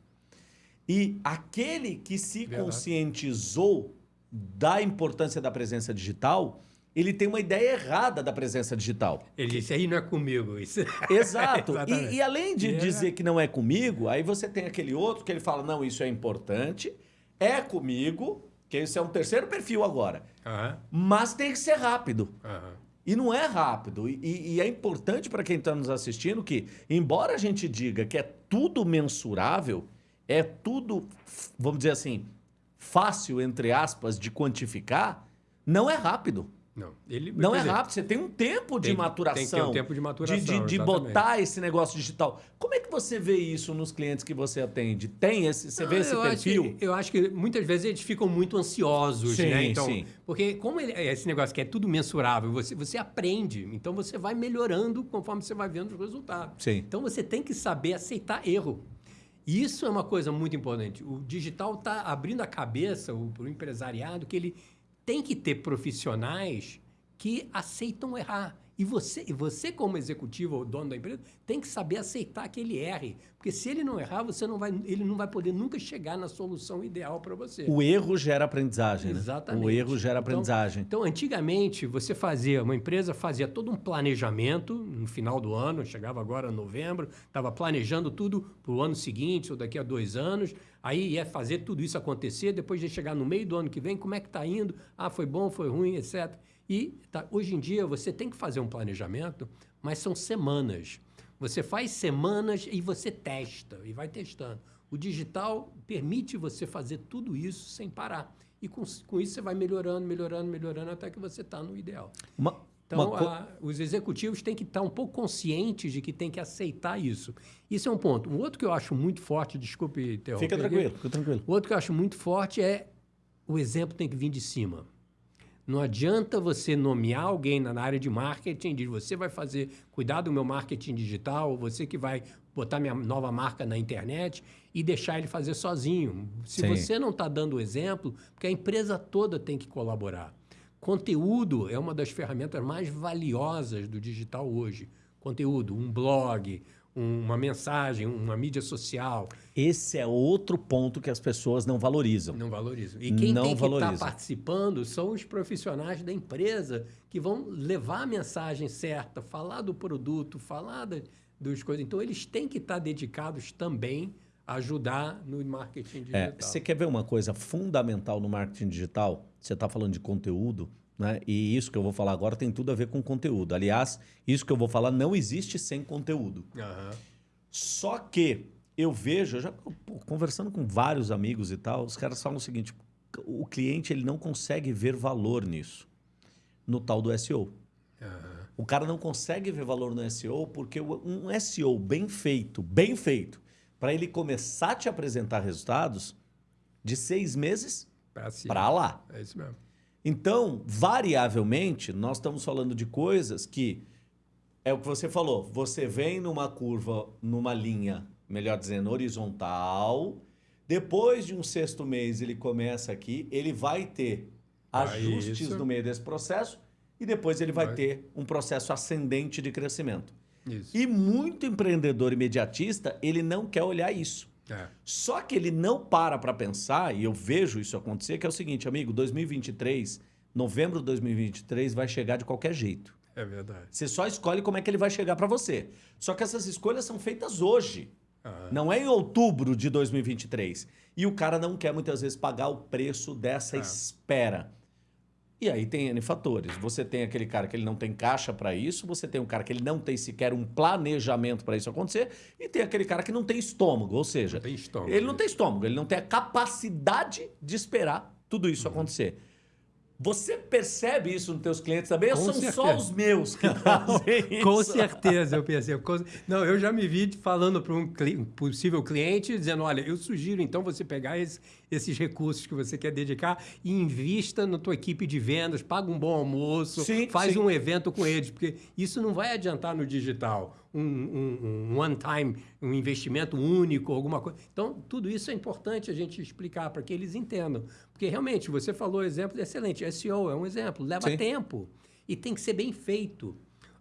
[SPEAKER 2] E aquele que se
[SPEAKER 1] Verdade.
[SPEAKER 2] conscientizou da importância da presença digital, ele tem uma ideia errada da presença digital.
[SPEAKER 1] Ele disse, aí não é comigo. Isso. (laughs)
[SPEAKER 2] Exato. E, e além de
[SPEAKER 1] é-
[SPEAKER 2] dizer que não é comigo, aí você tem aquele outro que ele fala: não, isso é importante, é comigo, que esse é um terceiro perfil agora.
[SPEAKER 1] Aham,
[SPEAKER 2] Mas tem que ser rápido.
[SPEAKER 1] aham.
[SPEAKER 2] E não é rápido. E, e é importante para quem está nos assistindo que, embora a gente diga que é tudo mensurável, é tudo, vamos dizer assim, fácil, entre aspas, de quantificar, não é rápido.
[SPEAKER 1] Não, ele,
[SPEAKER 2] Não é
[SPEAKER 1] dizer,
[SPEAKER 2] rápido, você tem um tempo de
[SPEAKER 1] Tem-
[SPEAKER 2] maturação.
[SPEAKER 1] tem que ter um tempo de maturação,
[SPEAKER 2] De, de- de botar esse negócio digital. Como é que você vê isso nos clientes que você atende? Tem esse, você vê
[SPEAKER 1] Não,
[SPEAKER 2] esse
[SPEAKER 1] eu acho
[SPEAKER 2] perfil?
[SPEAKER 1] que- eu acho que muitas vezes eles ficam muito ansiosos,
[SPEAKER 2] Sim,
[SPEAKER 1] né? Então,
[SPEAKER 2] sim.
[SPEAKER 1] Porque como ele- esse negócio que é tudo mensurável, você, você aprende. Então você vai melhorando conforme você vai vendo os resultados.
[SPEAKER 2] Sim.
[SPEAKER 1] Então você tem que saber aceitar erro. E Isso é uma coisa muito importante. O digital está abrindo a cabeça para o empresariado que ele tem que ter profissionais que aceitam errar. E você, e você como executivo ou dono da empresa, tem que saber aceitar que ele erre. Porque se ele não errar, você não vai, ele não vai poder nunca chegar na solução ideal para você.
[SPEAKER 2] O erro gera aprendizagem, né?
[SPEAKER 1] Exatamente.
[SPEAKER 2] O erro gera
[SPEAKER 1] Então-
[SPEAKER 2] aprendizagem.
[SPEAKER 1] Então, antigamente, você fazia, uma empresa fazia todo um planejamento no final do ano, chegava agora novembro, estava planejando tudo para o ano seguinte ou daqui a dois anos, aí ia fazer tudo isso acontecer, depois de chegar no meio do ano que vem, como é que está indo? Ah, foi bom, foi ruim, etc. E tá, hoje em dia você tem que fazer um planejamento, mas são semanas. Você faz semanas e você testa e vai testando. O digital permite você fazer tudo isso sem parar. E com, com isso você vai melhorando, melhorando, melhorando até que você está no ideal.
[SPEAKER 2] Uma,
[SPEAKER 1] Então,
[SPEAKER 2] uma
[SPEAKER 1] a- os executivos têm que estar um pouco conscientes de que tem que aceitar isso. Isso é um ponto. Um outro que eu acho muito forte, desculpe interromper.
[SPEAKER 2] Fica tranquilo, fica tranquilo.
[SPEAKER 1] O outro que eu acho muito forte é o exemplo tem que vir de cima. Não adianta você nomear alguém na área de marketing, diz você vai fazer, cuidar do meu marketing digital, você que vai botar minha nova marca na internet e deixar ele fazer sozinho. Se
[SPEAKER 2] Sim.
[SPEAKER 1] você não está dando o exemplo, porque a empresa toda tem que colaborar. Conteúdo é uma das ferramentas mais valiosas do digital hoje. Conteúdo, um blog, uma mensagem, uma mídia social.
[SPEAKER 2] Esse é outro ponto que as pessoas não valorizam.
[SPEAKER 1] Não valorizam. E quem
[SPEAKER 2] Não
[SPEAKER 1] tem que estar
[SPEAKER 2] valorizam.
[SPEAKER 1] participando são os profissionais da empresa que vão levar a mensagem certa, falar do produto, falar da, dos coisas. Então, eles têm que estar dedicados também a ajudar no marketing digital.
[SPEAKER 2] É, você quer ver uma coisa fundamental no marketing digital? Você está falando de conteúdo, né? E isso que eu vou falar agora tem tudo a ver com conteúdo. Aliás, isso que eu vou falar não existe sem conteúdo.
[SPEAKER 1] Aham.
[SPEAKER 2] Só que eu vejo, eu já pô, conversando com vários amigos e tal, os caras falam o seguinte: o cliente ele não consegue ver valor nisso, no tal do SEO.
[SPEAKER 1] Aham.
[SPEAKER 2] O cara não consegue ver valor no SEO porque um SEO bem feito, bem feito, para ele começar a te apresentar resultados de seis meses para lá.
[SPEAKER 1] É isso mesmo.
[SPEAKER 2] Então, variavelmente, nós estamos falando de coisas que é o que você falou. Você vem numa curva, numa linha, melhor dizendo, horizontal. Depois de um sexto mês, ele começa aqui, ele vai ter
[SPEAKER 1] Ah,
[SPEAKER 2] ajustes
[SPEAKER 1] isso.
[SPEAKER 2] no meio desse processo e depois ele vai
[SPEAKER 1] Vai.
[SPEAKER 2] ter um processo ascendente de crescimento.
[SPEAKER 1] Isso.
[SPEAKER 2] E muito empreendedor imediatista, ele não quer olhar isso.
[SPEAKER 1] É.
[SPEAKER 2] Só que ele não para para pensar, e eu vejo isso acontecer, que é o seguinte, amigo, 2023, novembro de 2023 vai chegar de qualquer jeito.
[SPEAKER 1] É verdade.
[SPEAKER 2] Você só escolhe como é que ele vai chegar para você. Só que essas escolhas são feitas hoje, não é em outubro de 2023. E o cara não quer muitas vezes pagar o preço dessa
[SPEAKER 1] É.
[SPEAKER 2] espera. E aí tem N fatores. Você tem aquele cara que ele não tem caixa para isso, você tem um cara que ele não tem sequer um planejamento para isso acontecer, e tem aquele cara que não tem estômago, ou seja,
[SPEAKER 1] Não estômago.
[SPEAKER 2] ele não tem estômago, ele não tem a capacidade de esperar tudo isso
[SPEAKER 1] Uhum.
[SPEAKER 2] acontecer. Você percebe isso nos teus clientes também?
[SPEAKER 1] Com
[SPEAKER 2] ou são
[SPEAKER 1] certeza.
[SPEAKER 2] só os meus que (laughs) fazem (laughs) isso?
[SPEAKER 1] Com certeza, eu (laughs) percebo. Não, eu já me vi falando para um um possível cliente, dizendo, olha, eu sugiro então você pegar esse- esses recursos que você quer dedicar e invista na tua equipe de vendas, paga um bom almoço,
[SPEAKER 2] Sim,
[SPEAKER 1] faz
[SPEAKER 2] sim.
[SPEAKER 1] um evento com eles, porque isso não vai adiantar no digital. Um, um- um one-time, um investimento único, alguma coisa. Então, tudo isso é importante a gente explicar para que eles entendam. Porque, realmente, você falou exemplo excelente. SEO é um exemplo, leva
[SPEAKER 2] Sim.
[SPEAKER 1] tempo e tem que ser bem feito.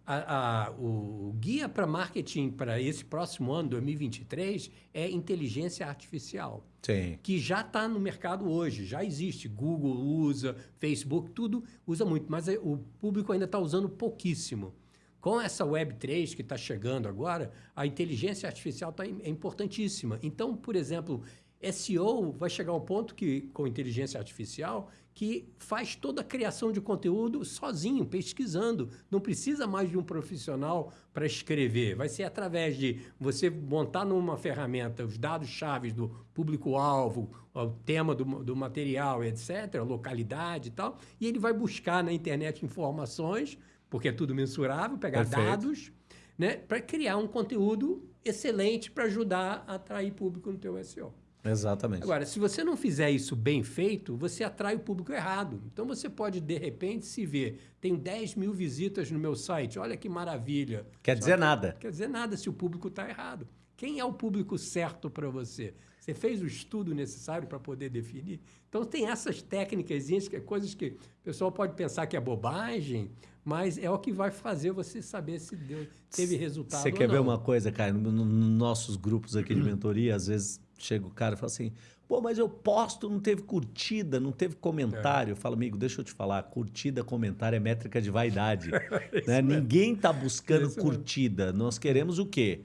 [SPEAKER 1] A- a- o guia para marketing para esse próximo ano, 2023, é inteligência artificial
[SPEAKER 2] Sim.
[SPEAKER 1] que já está no mercado hoje, já existe. Google usa, Facebook, tudo usa muito, mas é- o público ainda está usando pouquíssimo. Com essa Web3 que está chegando agora, a inteligência artificial tá, im- é importantíssima. Então, por exemplo, SEO vai chegar ao ponto que, com inteligência artificial, que faz toda a criação de conteúdo sozinho, pesquisando. Não precisa mais de um profissional para escrever. Vai ser através de você montar numa ferramenta os dados-chave do público-alvo, o tema do, do material, etc., a localidade e tal, e ele vai buscar na internet informações, porque é tudo mensurável, pegar
[SPEAKER 2] Perfeito.
[SPEAKER 1] dados, né, para criar um conteúdo excelente para ajudar a atrair público no teu SEO.
[SPEAKER 2] Exatamente.
[SPEAKER 1] Agora, se você não fizer isso bem feito, você atrai o público errado. Então, você pode, de repente, se ver, tenho 10 mil visitas no meu site, olha que maravilha.
[SPEAKER 2] Quer dizer nada.
[SPEAKER 1] Quer dizer nada se o público está errado. Quem é o público certo para você? Você fez o estudo necessário para poder definir? Então, tem essas técnicas, que é coisas que o pessoal pode pensar que é bobagem, mas é o que vai fazer você saber se deu, teve resultado
[SPEAKER 2] Você quer ver uma coisa, cara? Nos no, no nossos grupos aqui de mentoria, às vezes chega o cara e fala assim: pô, mas eu posto, não teve curtida, não teve comentário. Eu falo, amigo, deixa eu te falar: curtida, comentário é métrica de vaidade. (laughs) né? Ninguém está buscando
[SPEAKER 1] Isso mesmo.
[SPEAKER 2] curtida. Nós queremos o quê?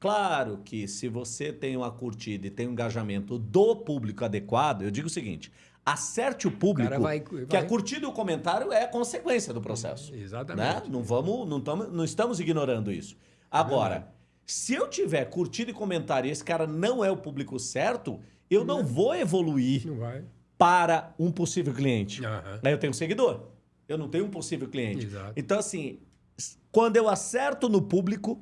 [SPEAKER 2] Claro que se você tem uma curtida e tem um engajamento do público adequado, eu digo o seguinte: acerte o público,
[SPEAKER 1] cara vai-
[SPEAKER 2] que
[SPEAKER 1] vai-
[SPEAKER 2] a curtida e o comentário é consequência do processo.
[SPEAKER 1] Exatamente.
[SPEAKER 2] Né? Não vamos, não, tamo, não estamos ignorando isso. Agora,
[SPEAKER 1] verdade.
[SPEAKER 2] Se eu tiver curtido e comentário e esse cara não é o público certo, eu não vou evoluir
[SPEAKER 1] Não
[SPEAKER 2] para um possível cliente.
[SPEAKER 1] Aham.
[SPEAKER 2] Aí eu tenho um seguidor. Eu não tenho um possível cliente.
[SPEAKER 1] Exato.
[SPEAKER 2] Então, assim, quando eu acerto no público,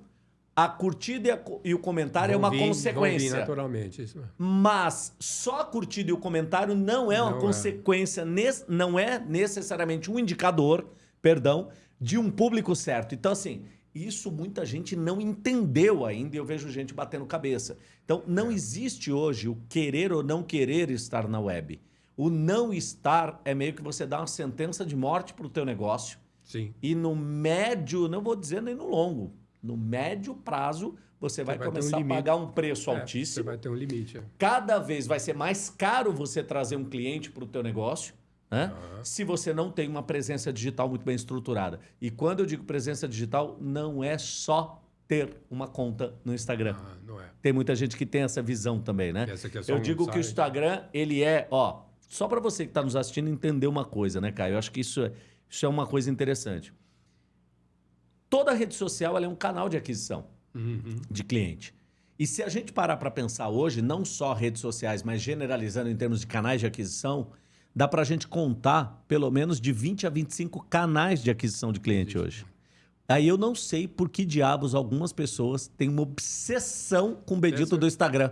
[SPEAKER 2] a curtida e, a e o comentário é
[SPEAKER 1] Vão
[SPEAKER 2] uma
[SPEAKER 1] vir- vão vir
[SPEAKER 2] consequência.
[SPEAKER 1] naturalmente, isso.
[SPEAKER 2] Mas só a curtida e o comentário não é uma
[SPEAKER 1] Não é.
[SPEAKER 2] consequência, não é necessariamente um indicador, perdão, de um público certo. Então, assim, isso muita gente não entendeu ainda e eu vejo gente batendo cabeça. Então, não existe hoje o querer ou não querer estar na web. O não estar é meio que você dá uma sentença de morte para o teu negócio.
[SPEAKER 1] Sim.
[SPEAKER 2] E no médio, não vou dizer nem no longo, no médio prazo, você vai,
[SPEAKER 1] vai ter um
[SPEAKER 2] começar a pagar um preço
[SPEAKER 1] É, Você
[SPEAKER 2] altíssimo
[SPEAKER 1] vai ter um limite. é.
[SPEAKER 2] cada vez vai ser mais caro você trazer um cliente para o teu negócio, né? Se você não tem uma presença digital muito bem estruturada. E quando eu digo presença digital, não é só ter uma conta no Instagram.
[SPEAKER 1] Ah, não é.
[SPEAKER 2] Tem muita gente que tem essa visão também, né?
[SPEAKER 1] É
[SPEAKER 2] eu digo que o. Instagram, ele é, ó, só para você que está nos assistindo entender uma coisa, né, Caio? Eu acho que isso é, isso é uma coisa interessante. Toda rede social ela é um canal de aquisição
[SPEAKER 1] Uhum.
[SPEAKER 2] de cliente. E se a gente parar para pensar hoje, não só redes sociais, mas generalizando em termos de canais de aquisição, dá para a gente contar pelo menos de 20 a 25 canais de aquisição de cliente hoje. Aí eu não sei por que diabos algumas pessoas têm uma obsessão com o bendito do Instagram.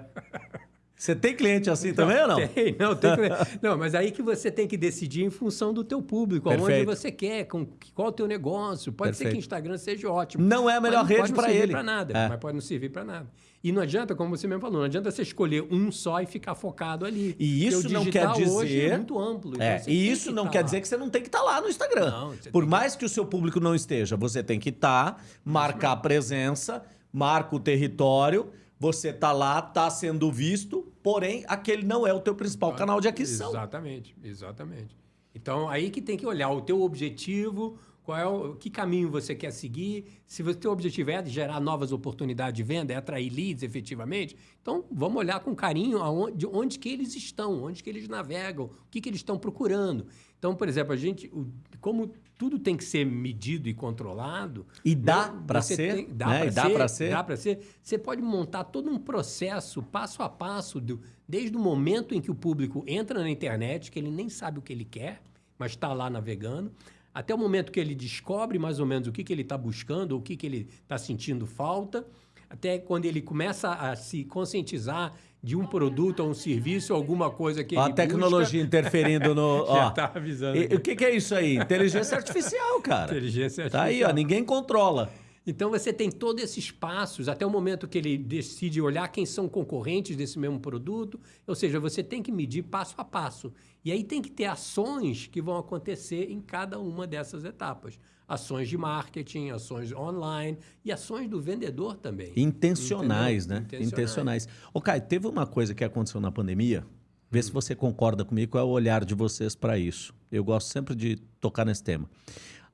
[SPEAKER 2] Você tem cliente assim também ou não?
[SPEAKER 1] Tem, não, tem que- não, mas aí que você tem que decidir em função do teu público, aonde
[SPEAKER 2] Perfeito.
[SPEAKER 1] você quer, com qual é o teu negócio. Pode ser que
[SPEAKER 2] Perfeito.
[SPEAKER 1] o Instagram seja ótimo.
[SPEAKER 2] Não é a melhor
[SPEAKER 1] não
[SPEAKER 2] rede
[SPEAKER 1] pode não
[SPEAKER 2] para
[SPEAKER 1] servir
[SPEAKER 2] ele.
[SPEAKER 1] para nada,
[SPEAKER 2] É.
[SPEAKER 1] mas pode não servir para nada. E não adianta, como você mesmo falou, não adianta você escolher um só e ficar focado ali.
[SPEAKER 2] E isso não quer
[SPEAKER 1] hoje
[SPEAKER 2] dizer-
[SPEAKER 1] é muito amplo. então
[SPEAKER 2] É, e isso
[SPEAKER 1] que
[SPEAKER 2] não
[SPEAKER 1] tá
[SPEAKER 2] quer
[SPEAKER 1] lá.
[SPEAKER 2] dizer que você não tem que estar lá no Instagram.
[SPEAKER 1] Não,
[SPEAKER 2] Por mais que o seu público não esteja, você tem que estar, marcar a presença, marca o território, você tá lá, tá sendo visto, porém aquele não é o teu principal canal de aquisição.
[SPEAKER 1] Exatamente, exatamente. Então, aí que tem que olhar o teu objetivo, qual é o que caminho você quer seguir. Se o teu objetivo é gerar novas oportunidades de venda, é atrair leads efetivamente, então vamos olhar com carinho aonde, de onde que eles estão, onde que eles navegam, o que, que eles estão procurando. Então, por exemplo, a gente, como tudo tem que ser medido e controlado.
[SPEAKER 2] E dá
[SPEAKER 1] você
[SPEAKER 2] ser,
[SPEAKER 1] tem- dá
[SPEAKER 2] né? dá
[SPEAKER 1] ser,
[SPEAKER 2] ser.
[SPEAKER 1] Dá para ser. Você pode montar todo um processo, passo a passo, do- desde o momento em que o público entra na internet, que ele nem sabe o que ele quer, mas está lá navegando. Até o momento que ele descobre mais ou menos o que, que ele está buscando, o que, que ele está sentindo falta, até quando ele começa a se conscientizar de um produto ou um serviço, alguma coisa que
[SPEAKER 2] a tecnologia
[SPEAKER 1] busca.
[SPEAKER 2] interferindo no. (laughs)
[SPEAKER 1] Já
[SPEAKER 2] Ó,
[SPEAKER 1] tá avisando.
[SPEAKER 2] E- o que, que é isso aí? Inteligência artificial, cara.
[SPEAKER 1] Inteligência
[SPEAKER 2] Tá aí, ó,
[SPEAKER 1] artificial.
[SPEAKER 2] ninguém controla.
[SPEAKER 1] Então você tem todos esses passos até o momento que ele decide olhar quem são concorrentes desse mesmo produto. Ou seja, você tem que medir passo a passo. E aí tem que ter ações que vão acontecer em cada uma dessas etapas. Ações de marketing, ações online e ações do vendedor também.
[SPEAKER 2] Intencionais,
[SPEAKER 1] Entendeu?
[SPEAKER 2] né?
[SPEAKER 1] Intencionais.
[SPEAKER 2] Intencionais. Ô, Caio, teve uma coisa que aconteceu na pandemia. Vê se você concorda comigo, qual é o olhar de vocês para isso. Eu gosto sempre de tocar nesse tema.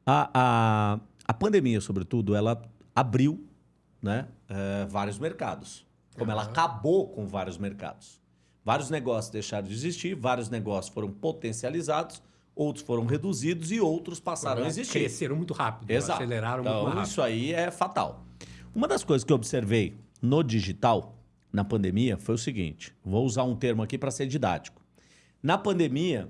[SPEAKER 2] A, a, a pandemia, sobretudo, ela abriu né, eh, vários mercados. Como ela
[SPEAKER 1] Aham.
[SPEAKER 2] acabou com vários mercados. Vários negócios deixaram de existir, vários negócios foram potencializados, outros foram reduzidos e outros passaram a existir.
[SPEAKER 1] Cresceram muito rápido,
[SPEAKER 2] Exato.
[SPEAKER 1] aceleraram
[SPEAKER 2] então,
[SPEAKER 1] muito rápido.
[SPEAKER 2] isso aí é fatal. Uma das coisas que eu observei no digital, na pandemia, foi o seguinte: vou usar um termo aqui para ser didático. Na pandemia,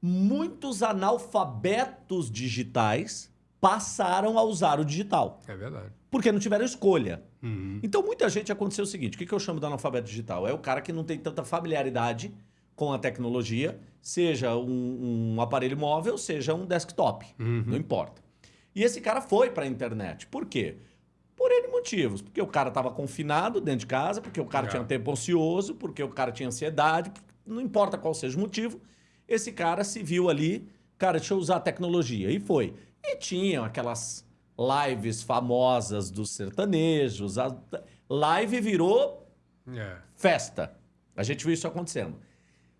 [SPEAKER 2] muitos analfabetos digitais passaram a usar o digital,
[SPEAKER 1] É verdade.
[SPEAKER 2] porque não tiveram escolha.
[SPEAKER 1] Uhum.
[SPEAKER 2] Então, muita gente aconteceu o seguinte: o que eu chamo de analfabeto digital? É o cara que não tem tanta familiaridade com a tecnologia, seja um, um aparelho móvel, seja um desktop, não importa. E esse cara foi para a internet. Por quê? Por N motivos. Porque o cara estava confinado dentro de casa, porque o cara
[SPEAKER 1] É.
[SPEAKER 2] tinha tempo ocioso, porque o cara tinha ansiedade, não importa qual seja o motivo, esse cara se viu ali, cara, deixa eu usar a tecnologia. E foi. E tinham aquelas lives famosas dos sertanejos. A live virou
[SPEAKER 1] É.
[SPEAKER 2] festa. A gente viu isso acontecendo.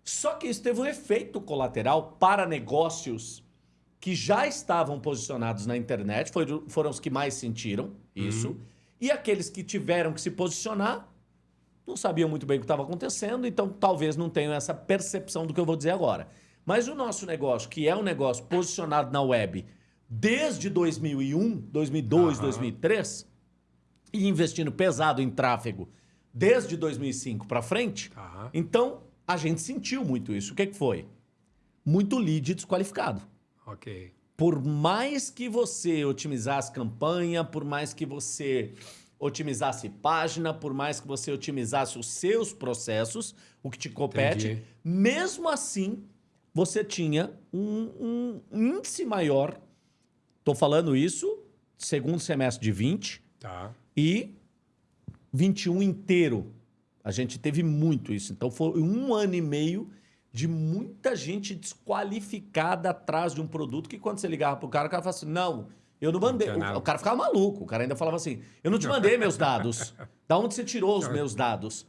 [SPEAKER 2] Só que isso teve um efeito colateral para negócios que já estavam posicionados na internet, foram, foram os que mais sentiram isso, e aqueles que tiveram que se posicionar não sabiam muito bem o que estava acontecendo, então talvez não tenham essa percepção do que eu vou dizer agora. Mas o nosso negócio, que é um negócio posicionado na web desde 2001, 2002,
[SPEAKER 1] Aham.
[SPEAKER 2] 2003, e investindo pesado em tráfego desde 2005 para frente,
[SPEAKER 1] Tá.
[SPEAKER 2] então a gente sentiu muito isso. O que, que foi? Muito lead desqualificado.
[SPEAKER 1] Ok.
[SPEAKER 2] Por mais que você otimizasse campanha, por mais que você otimizasse página, por mais que você otimizasse os seus processos, o que te compete,
[SPEAKER 1] Entendi.
[SPEAKER 2] mesmo assim você tinha um, um índice maior. Estou falando isso segundo semestre de 20
[SPEAKER 1] Tá.
[SPEAKER 2] e 21 inteiro. A gente teve muito isso. Então foi um ano e meio de muita gente desqualificada atrás de um produto que quando você ligava pro cara, o cara falava assim: não, eu não mandei. O cara ficava maluco. O cara ainda falava assim: eu não te mandei meus dados. Da onde você tirou os (laughs) meus dados?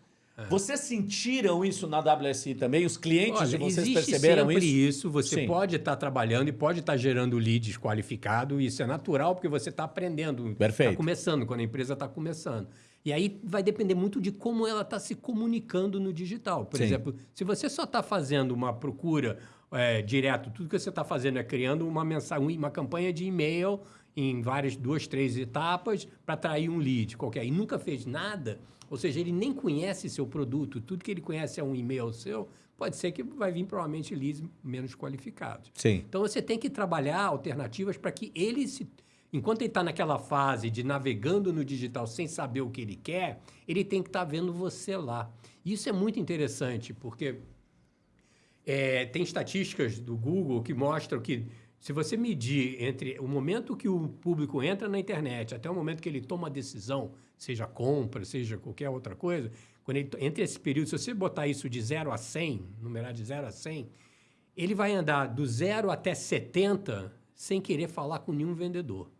[SPEAKER 2] Vocês sentiram isso na WSI também? Os clientes de vocês perceberam
[SPEAKER 1] sempre
[SPEAKER 2] isso?
[SPEAKER 1] isso. Você
[SPEAKER 2] Sim.
[SPEAKER 1] pode estar trabalhando e pode estar gerando leads qualificado. Isso é natural porque você está aprendendo.
[SPEAKER 2] Perfeito.
[SPEAKER 1] Está começando, quando a empresa está começando. E aí vai depender muito de como ela está se comunicando no digital. Por
[SPEAKER 2] Sim.
[SPEAKER 1] exemplo, se você só está fazendo uma procura é, direto, tudo que você está fazendo é criando uma mensagem, uma campanha de e-mail em várias, duas, três etapas para atrair um lead qualquer. E nunca fez nada, ou seja, ele nem conhece seu produto, tudo que ele conhece é um e-mail seu, pode ser que vai vir provavelmente leads menos qualificados.
[SPEAKER 2] Sim.
[SPEAKER 1] Então você tem que trabalhar alternativas para que ele se. Enquanto ele está naquela fase de navegando no digital sem saber o que ele quer, ele tem que estar vendo você lá. Isso é muito interessante, porque é, tem estatísticas do Google que mostram que se você medir entre o momento que o público entra na internet até o momento que ele toma a decisão, seja compra, seja qualquer outra coisa, quando ele, entre esse período, se você botar isso de 0 a 100, numerar de 0 a 100, ele vai andar do 0 até 70 sem querer falar com nenhum vendedor.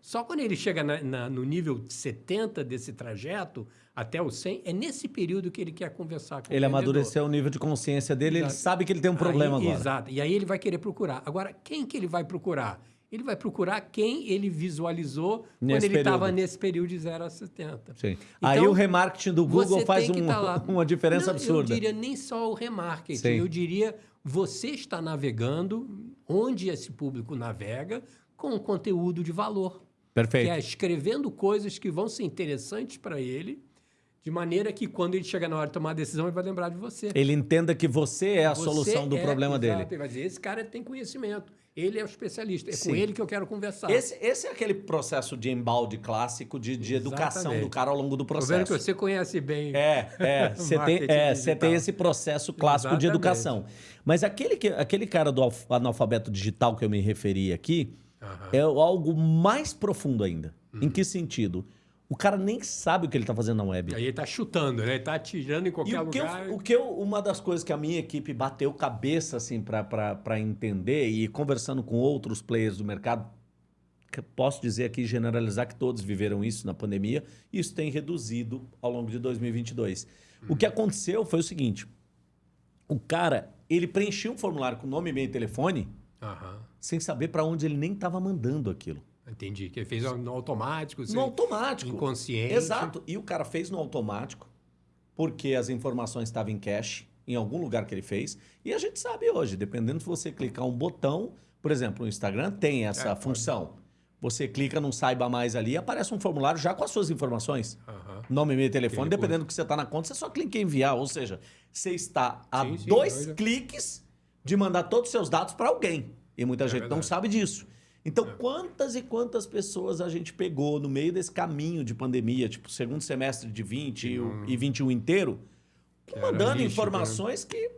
[SPEAKER 1] Só quando ele chega na- na- no nível 70 desse trajeto, até o 100, é nesse período que ele quer conversar com
[SPEAKER 2] Ele
[SPEAKER 1] o vendedor.
[SPEAKER 2] amadureceu o nível de consciência dele, ele
[SPEAKER 1] Exato.
[SPEAKER 2] sabe que ele tem um problema
[SPEAKER 1] Aí,
[SPEAKER 2] agora.
[SPEAKER 1] Exato. E aí ele vai querer procurar. Agora, quem que ele vai procurar? Ele vai procurar quem ele visualizou
[SPEAKER 2] Nesse
[SPEAKER 1] quando ele estava nesse período de 0 a 70.
[SPEAKER 2] Sim.
[SPEAKER 1] Então,
[SPEAKER 2] Aí o remarketing do Google faz um-
[SPEAKER 1] tá (laughs)
[SPEAKER 2] uma diferença
[SPEAKER 1] Não,
[SPEAKER 2] absurda.
[SPEAKER 1] Eu diria nem só o remarketing,
[SPEAKER 2] Sim.
[SPEAKER 1] eu diria você está navegando onde esse público navega com conteúdo de valor.
[SPEAKER 2] Perfeito.
[SPEAKER 1] Que é escrevendo coisas que vão ser interessantes para ele, de maneira que quando ele chegar na hora de tomar a decisão, ele vai lembrar de você.
[SPEAKER 2] Ele entenda que você é a
[SPEAKER 1] Você
[SPEAKER 2] solução do
[SPEAKER 1] é,
[SPEAKER 2] problema
[SPEAKER 1] exato,
[SPEAKER 2] dele.
[SPEAKER 1] Ele vai dizer, esse cara tem conhecimento, ele é o especialista, é
[SPEAKER 2] Sim.
[SPEAKER 1] com ele que eu quero conversar.
[SPEAKER 2] Esse, esse é aquele processo de embalde clássico de, de educação do cara ao longo do
[SPEAKER 1] Tô vendo
[SPEAKER 2] processo.
[SPEAKER 1] que você conhece bem.
[SPEAKER 2] É, é. (laughs) Você tem, é, você tem esse processo clássico de
[SPEAKER 1] Exatamente.
[SPEAKER 2] educação. Mas aquele, que, aquele cara do alf- analfabeto digital que eu me referi aqui é algo mais profundo ainda.
[SPEAKER 1] Uhum.
[SPEAKER 2] Em que sentido? O cara nem sabe o que ele está fazendo na web.
[SPEAKER 1] Aí ele tá chutando, né? Ele tá atirando em
[SPEAKER 2] E
[SPEAKER 1] qualquer
[SPEAKER 2] o que, eu,
[SPEAKER 1] lugar.
[SPEAKER 2] o que eu, uma das coisas que a minha equipe bateu cabeça assim para entender e conversando com outros players do mercado, posso dizer aqui, generalizar que todos viveram isso na pandemia, e isso tem reduzido ao longo de 2022. O que aconteceu foi o seguinte, o cara, ele preenchia um formulário com nome, e-mail e telefone sem saber para onde ele nem estava mandando aquilo.
[SPEAKER 1] Entendi. Que ele fez no automático,
[SPEAKER 2] No
[SPEAKER 1] sem-
[SPEAKER 2] automático.
[SPEAKER 1] inconsciente.
[SPEAKER 2] Exato. E o cara fez no automático, porque as informações estavam em cache, em algum lugar que ele fez. E a gente sabe hoje, dependendo se você clicar um botão, por exemplo, o Instagram tem essa
[SPEAKER 1] É, pode.
[SPEAKER 2] função. Você clica no Saiba Mais ali, aparece um formulário já com as suas informações. Nome, e-mail, telefone,
[SPEAKER 1] Aquele
[SPEAKER 2] dependendo do que você está na conta, você só clica em enviar. Ou seja, você está a
[SPEAKER 1] Sim,
[SPEAKER 2] dois
[SPEAKER 1] doido.
[SPEAKER 2] cliques de mandar todos os seus dados para alguém. E muita gente não
[SPEAKER 1] verdade.
[SPEAKER 2] sabe disso. Então, quantas e quantas pessoas a gente pegou no meio desse caminho de pandemia, tipo, segundo semestre de 20 e o- e 21 inteiro,
[SPEAKER 1] era
[SPEAKER 2] mandando
[SPEAKER 1] lixo,
[SPEAKER 2] informações que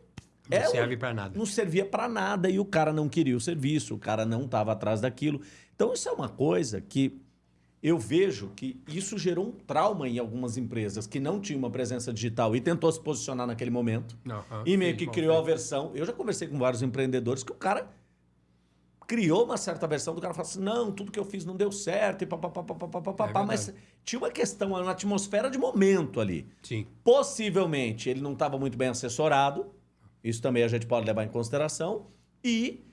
[SPEAKER 1] Não
[SPEAKER 2] é,
[SPEAKER 1] serve pra nada.
[SPEAKER 2] não servia para nada e o cara não queria o serviço, o cara não estava atrás daquilo. Então, isso é uma coisa que eu vejo que isso gerou um trauma em algumas empresas que não tinham uma presença digital e tentou se posicionar naquele momento. E meio
[SPEAKER 1] Sim,
[SPEAKER 2] que
[SPEAKER 1] bom,
[SPEAKER 2] criou a versão. Eu já conversei com vários empreendedores que o cara criou uma certa versão do cara falou assim: não, tudo que eu fiz não deu certo, e papapá, papapá, papapá,
[SPEAKER 1] É
[SPEAKER 2] mas tinha uma questão, uma atmosfera de momento ali.
[SPEAKER 1] Sim.
[SPEAKER 2] Possivelmente ele não estava muito bem assessorado, isso também a gente pode levar em consideração. E,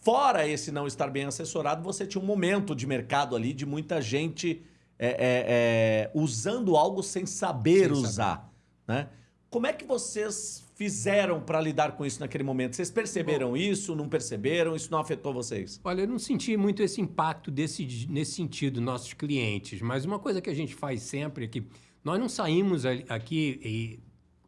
[SPEAKER 2] fora esse não estar bem assessorado, você tinha um momento de mercado ali de muita gente é, é, é, usando algo sem saber
[SPEAKER 1] Sem
[SPEAKER 2] usar. Né? Como é que vocês fizeram para lidar com isso naquele momento? Vocês perceberam isso? Não perceberam? Isso não afetou vocês?
[SPEAKER 1] Olha, eu não senti muito esse impacto desse, nesse sentido, nossos clientes, mas uma coisa que a gente faz sempre é que nós não saímos aqui e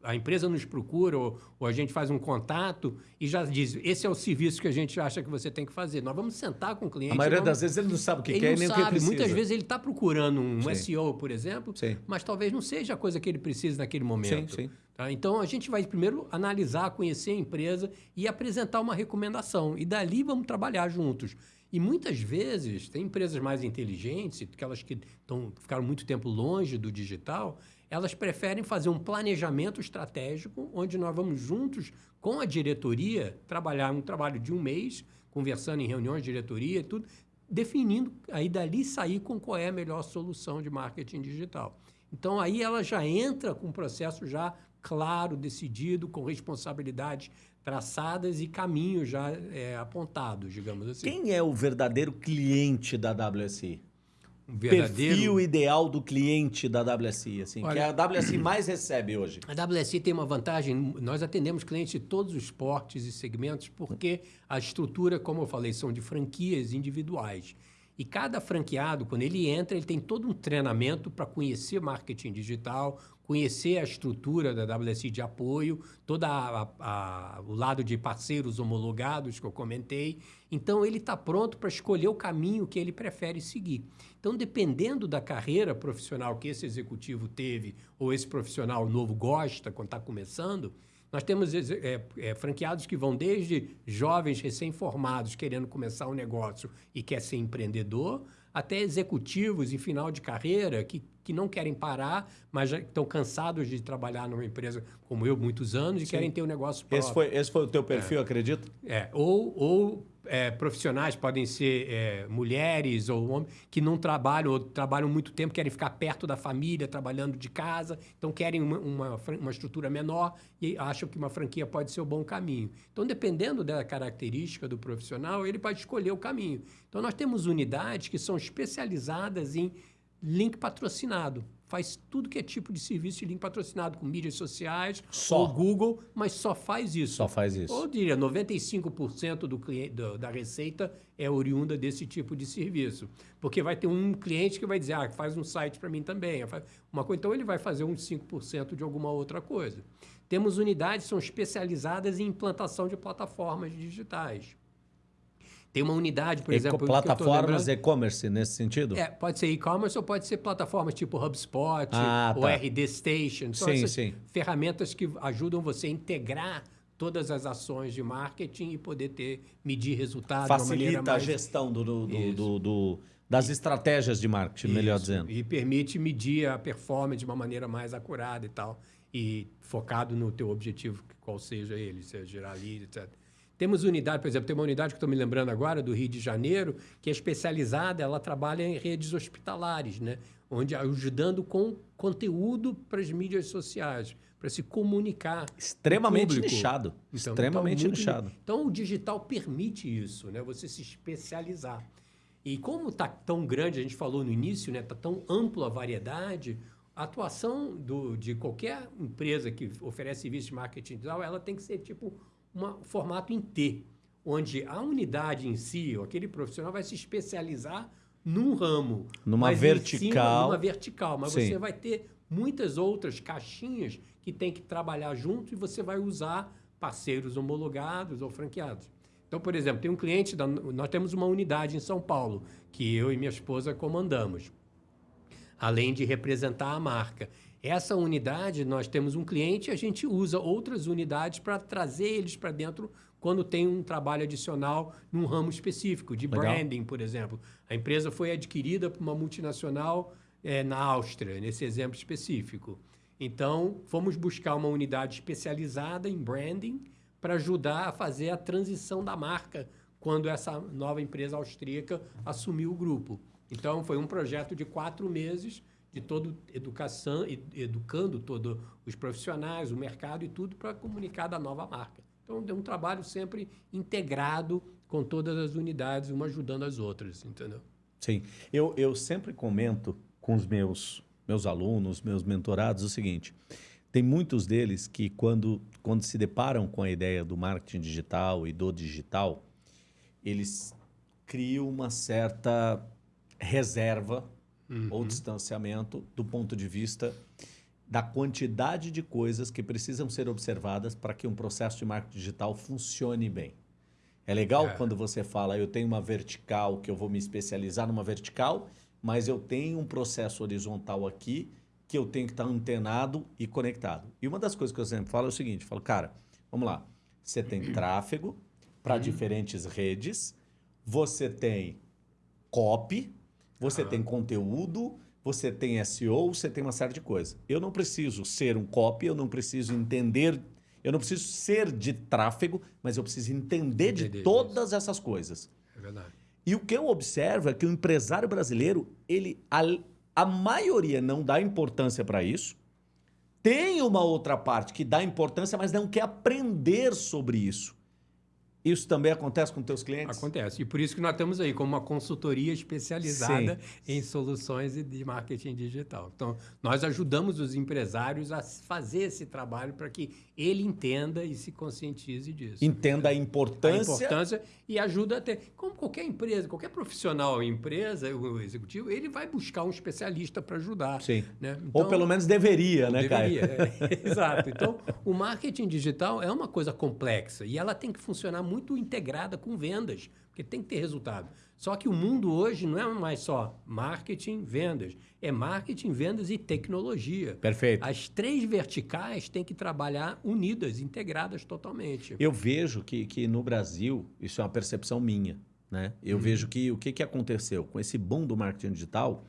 [SPEAKER 1] a empresa nos procura ou, ou a gente faz um contato e já diz, esse é o serviço que a gente acha que você tem que fazer. Nós vamos sentar com o cliente.
[SPEAKER 2] A maioria
[SPEAKER 1] vamos-
[SPEAKER 2] das vezes ele não sabe o que
[SPEAKER 1] ele
[SPEAKER 2] quer e
[SPEAKER 1] não
[SPEAKER 2] nem o que
[SPEAKER 1] sabe.
[SPEAKER 2] precisa.
[SPEAKER 1] Muitas vezes ele está procurando um
[SPEAKER 2] Sim.
[SPEAKER 1] SEO, por exemplo,
[SPEAKER 2] Sim.
[SPEAKER 1] mas talvez não seja a coisa que ele precisa naquele momento.
[SPEAKER 2] sim.
[SPEAKER 1] Tá? Então a gente vai primeiro analisar, conhecer a empresa e apresentar uma recomendação. E dali vamos trabalhar juntos. E muitas vezes, tem empresas mais inteligentes, aquelas que tão, ficaram muito tempo longe do digital, elas preferem fazer um planejamento estratégico, onde nós vamos juntos com a diretoria trabalhar um trabalho de um mês, conversando em reuniões de diretoria e tudo, definindo, aí dali sair com qual é a melhor solução de marketing digital. Então aí ela já entra com um processo já claro, decidido, com responsabilidades traçadas e caminhos já é, apontados, digamos assim.
[SPEAKER 2] Quem é o verdadeiro cliente da WSI?
[SPEAKER 1] Um
[SPEAKER 2] perfil ideal do cliente da WSI, assim, que
[SPEAKER 1] Olha-
[SPEAKER 2] a WSI (clears throat) mais recebe hoje.
[SPEAKER 1] A WSI tem uma vantagem, nós atendemos clientes de todos os portes e segmentos, porque a estrutura, como eu falei, são de franquias individuais. E cada franqueado, quando ele entra, ele tem todo um treinamento para conhecer marketing digital, conhecer a estrutura da WSI de apoio, todo o lado de parceiros homologados que eu comentei. Então, ele está pronto para escolher o caminho que ele prefere seguir. Então, dependendo da carreira profissional que esse executivo teve ou esse profissional novo gosta quando está começando, nós temos é, é, franqueados que vão desde jovens recém-formados querendo começar um negócio e quer ser empreendedor, até executivos em final de carreira que, que não querem parar, mas já estão cansados de trabalhar numa empresa como eu muitos anos e
[SPEAKER 2] Sim.
[SPEAKER 1] querem ter um negócio próprio.
[SPEAKER 2] Esse foi, esse foi o teu perfil, acredito?
[SPEAKER 1] É, ou ou é, profissionais podem ser é, mulheres ou homens que não trabalham ou trabalham muito tempo, querem ficar perto da família, trabalhando de casa, então querem uma, uma, uma estrutura menor e acham que uma franquia pode ser o bom caminho. Então, dependendo da característica do profissional, ele pode escolher o caminho. Então, nós temos unidades que são especializadas em link patrocinado. Faz tudo que é tipo de serviço de link patrocinado, com mídias sociais,
[SPEAKER 2] Só.
[SPEAKER 1] ou Google, mas só faz isso.
[SPEAKER 2] Só faz isso.
[SPEAKER 1] Ou diria, 95% do cliente, do, da receita é oriunda desse tipo de serviço. Porque vai ter um cliente que vai dizer, ah, faz um site para mim também. Uma coisa, então ele vai fazer uns 5% de alguma outra coisa. Temos unidades que são especializadas em implantação de plataformas digitais. Tem uma unidade, por
[SPEAKER 2] Eco-
[SPEAKER 1] exemplo...
[SPEAKER 2] plataformas e-commerce nesse sentido?
[SPEAKER 1] é, pode ser e-commerce ou pode ser plataformas tipo HubSpot
[SPEAKER 2] Ah,
[SPEAKER 1] ou
[SPEAKER 2] tá.
[SPEAKER 1] RD Station. São
[SPEAKER 2] Sim, sim.
[SPEAKER 1] ferramentas que ajudam você a integrar todas as ações de marketing e poder ter medir resultados
[SPEAKER 2] Facilita a
[SPEAKER 1] mais...
[SPEAKER 2] gestão do, do- do- do- das estratégias de marketing, melhor
[SPEAKER 1] Isso.
[SPEAKER 2] dizendo.
[SPEAKER 1] E permite medir a performance de uma maneira mais acurada e tal. E focado no teu objetivo, qual seja ele, seja gerar lead, etc. Temos unidade, por exemplo, tem uma unidade que estou me lembrando agora, do Rio de Janeiro, que é especializada, ela trabalha em redes hospitalares, né? onde ajudando com conteúdo para as mídias sociais, para se comunicar.
[SPEAKER 2] Extremamente
[SPEAKER 1] público.
[SPEAKER 2] nichado.
[SPEAKER 1] Então,
[SPEAKER 2] extremamente
[SPEAKER 1] então, muito-
[SPEAKER 2] nichado.
[SPEAKER 1] Então, o digital permite isso, né? Você se especializar. E como está tão grande, a gente falou no início, né? Está tão ampla a variedade, a atuação do, de qualquer empresa que oferece serviço de marketing digital, ela tem que ser tipo um formato em T, onde a unidade em si, ou aquele profissional vai se especializar num ramo.
[SPEAKER 2] Numa vertical.
[SPEAKER 1] cima, numa vertical, mas
[SPEAKER 2] Sim.
[SPEAKER 1] você vai ter muitas outras caixinhas que tem que trabalhar junto e você vai usar parceiros homologados ou franqueados. Então, por exemplo, tem um cliente, da, nós temos uma unidade em São Paulo que eu e minha esposa comandamos, além de representar a marca. Essa unidade, nós temos um cliente, a gente usa outras unidades para trazer eles para dentro quando tem um trabalho adicional num ramo específico, de
[SPEAKER 2] Legal.
[SPEAKER 1] branding, por exemplo. A empresa foi adquirida por uma multinacional eh, na Áustria, nesse exemplo específico. Então, fomos buscar uma unidade especializada em branding para ajudar a fazer a transição da marca quando essa nova empresa austríaca assumiu o grupo. Então, foi um projeto de quatro meses de todo educação, ed- educando todos os profissionais, o mercado e tudo para comunicar da nova marca. Então, é um trabalho sempre integrado com todas as unidades, uma ajudando as outras, entendeu?
[SPEAKER 2] Sim. Eu, eu sempre comento com os meus, meus alunos, meus mentorados, o seguinte: tem muitos deles que, quando, quando se deparam com a ideia do marketing digital e do digital, eles criam uma certa reserva ou distanciamento do ponto de vista da quantidade de coisas que precisam ser observadas para que um processo de marketing digital funcione bem. É legal
[SPEAKER 1] É.
[SPEAKER 2] quando você fala, eu tenho uma vertical que eu vou me especializar numa vertical, mas eu tenho um processo horizontal aqui que eu tenho que estar antenado e conectado. E uma das coisas que eu sempre falo é o seguinte, falo, cara, vamos lá, você tem (clears throat) tráfego para diferentes redes, você tem copy, você tem conteúdo, você tem SEO, você tem uma série de coisas. Eu não preciso ser um copy, eu não preciso entender, eu não preciso ser de tráfego, mas eu preciso entender de
[SPEAKER 1] Entender
[SPEAKER 2] todas essas coisas.
[SPEAKER 1] É verdade.
[SPEAKER 2] E o que eu observo é que o empresário brasileiro, ele a, a maioria não dá importância para isso. Tem uma outra parte que dá importância, mas não quer aprender sobre isso. Isso também acontece com teus clientes?
[SPEAKER 1] Acontece. E por isso que nós estamos aí como uma consultoria especializada em soluções de marketing digital. Então, nós ajudamos os empresários a fazer esse trabalho para que ele entenda e se conscientize disso.
[SPEAKER 2] Entenda a
[SPEAKER 1] a
[SPEAKER 2] importância.
[SPEAKER 1] importância e ajuda a ter. Como qualquer empresa, qualquer profissional em empresa, o executivo, ele vai buscar um especialista para ajudar.
[SPEAKER 2] Sim.
[SPEAKER 1] Né?
[SPEAKER 2] Ou
[SPEAKER 1] Então-
[SPEAKER 2] pelo menos deveria, né,
[SPEAKER 1] Deveria,
[SPEAKER 2] Caio?
[SPEAKER 1] é. (laughs) Exato. Então, o marketing digital é uma coisa complexa e ela tem que funcionar muito integrada com vendas, porque tem que ter resultado. Só que o mundo hoje não é mais só marketing, vendas, é marketing, vendas e tecnologia.
[SPEAKER 2] Perfeito.
[SPEAKER 1] As três verticais têm que trabalhar unidas, integradas totalmente.
[SPEAKER 2] Eu vejo que, que no Brasil, isso é uma percepção minha, né? Eu vejo que o que, que aconteceu com esse boom do marketing digital,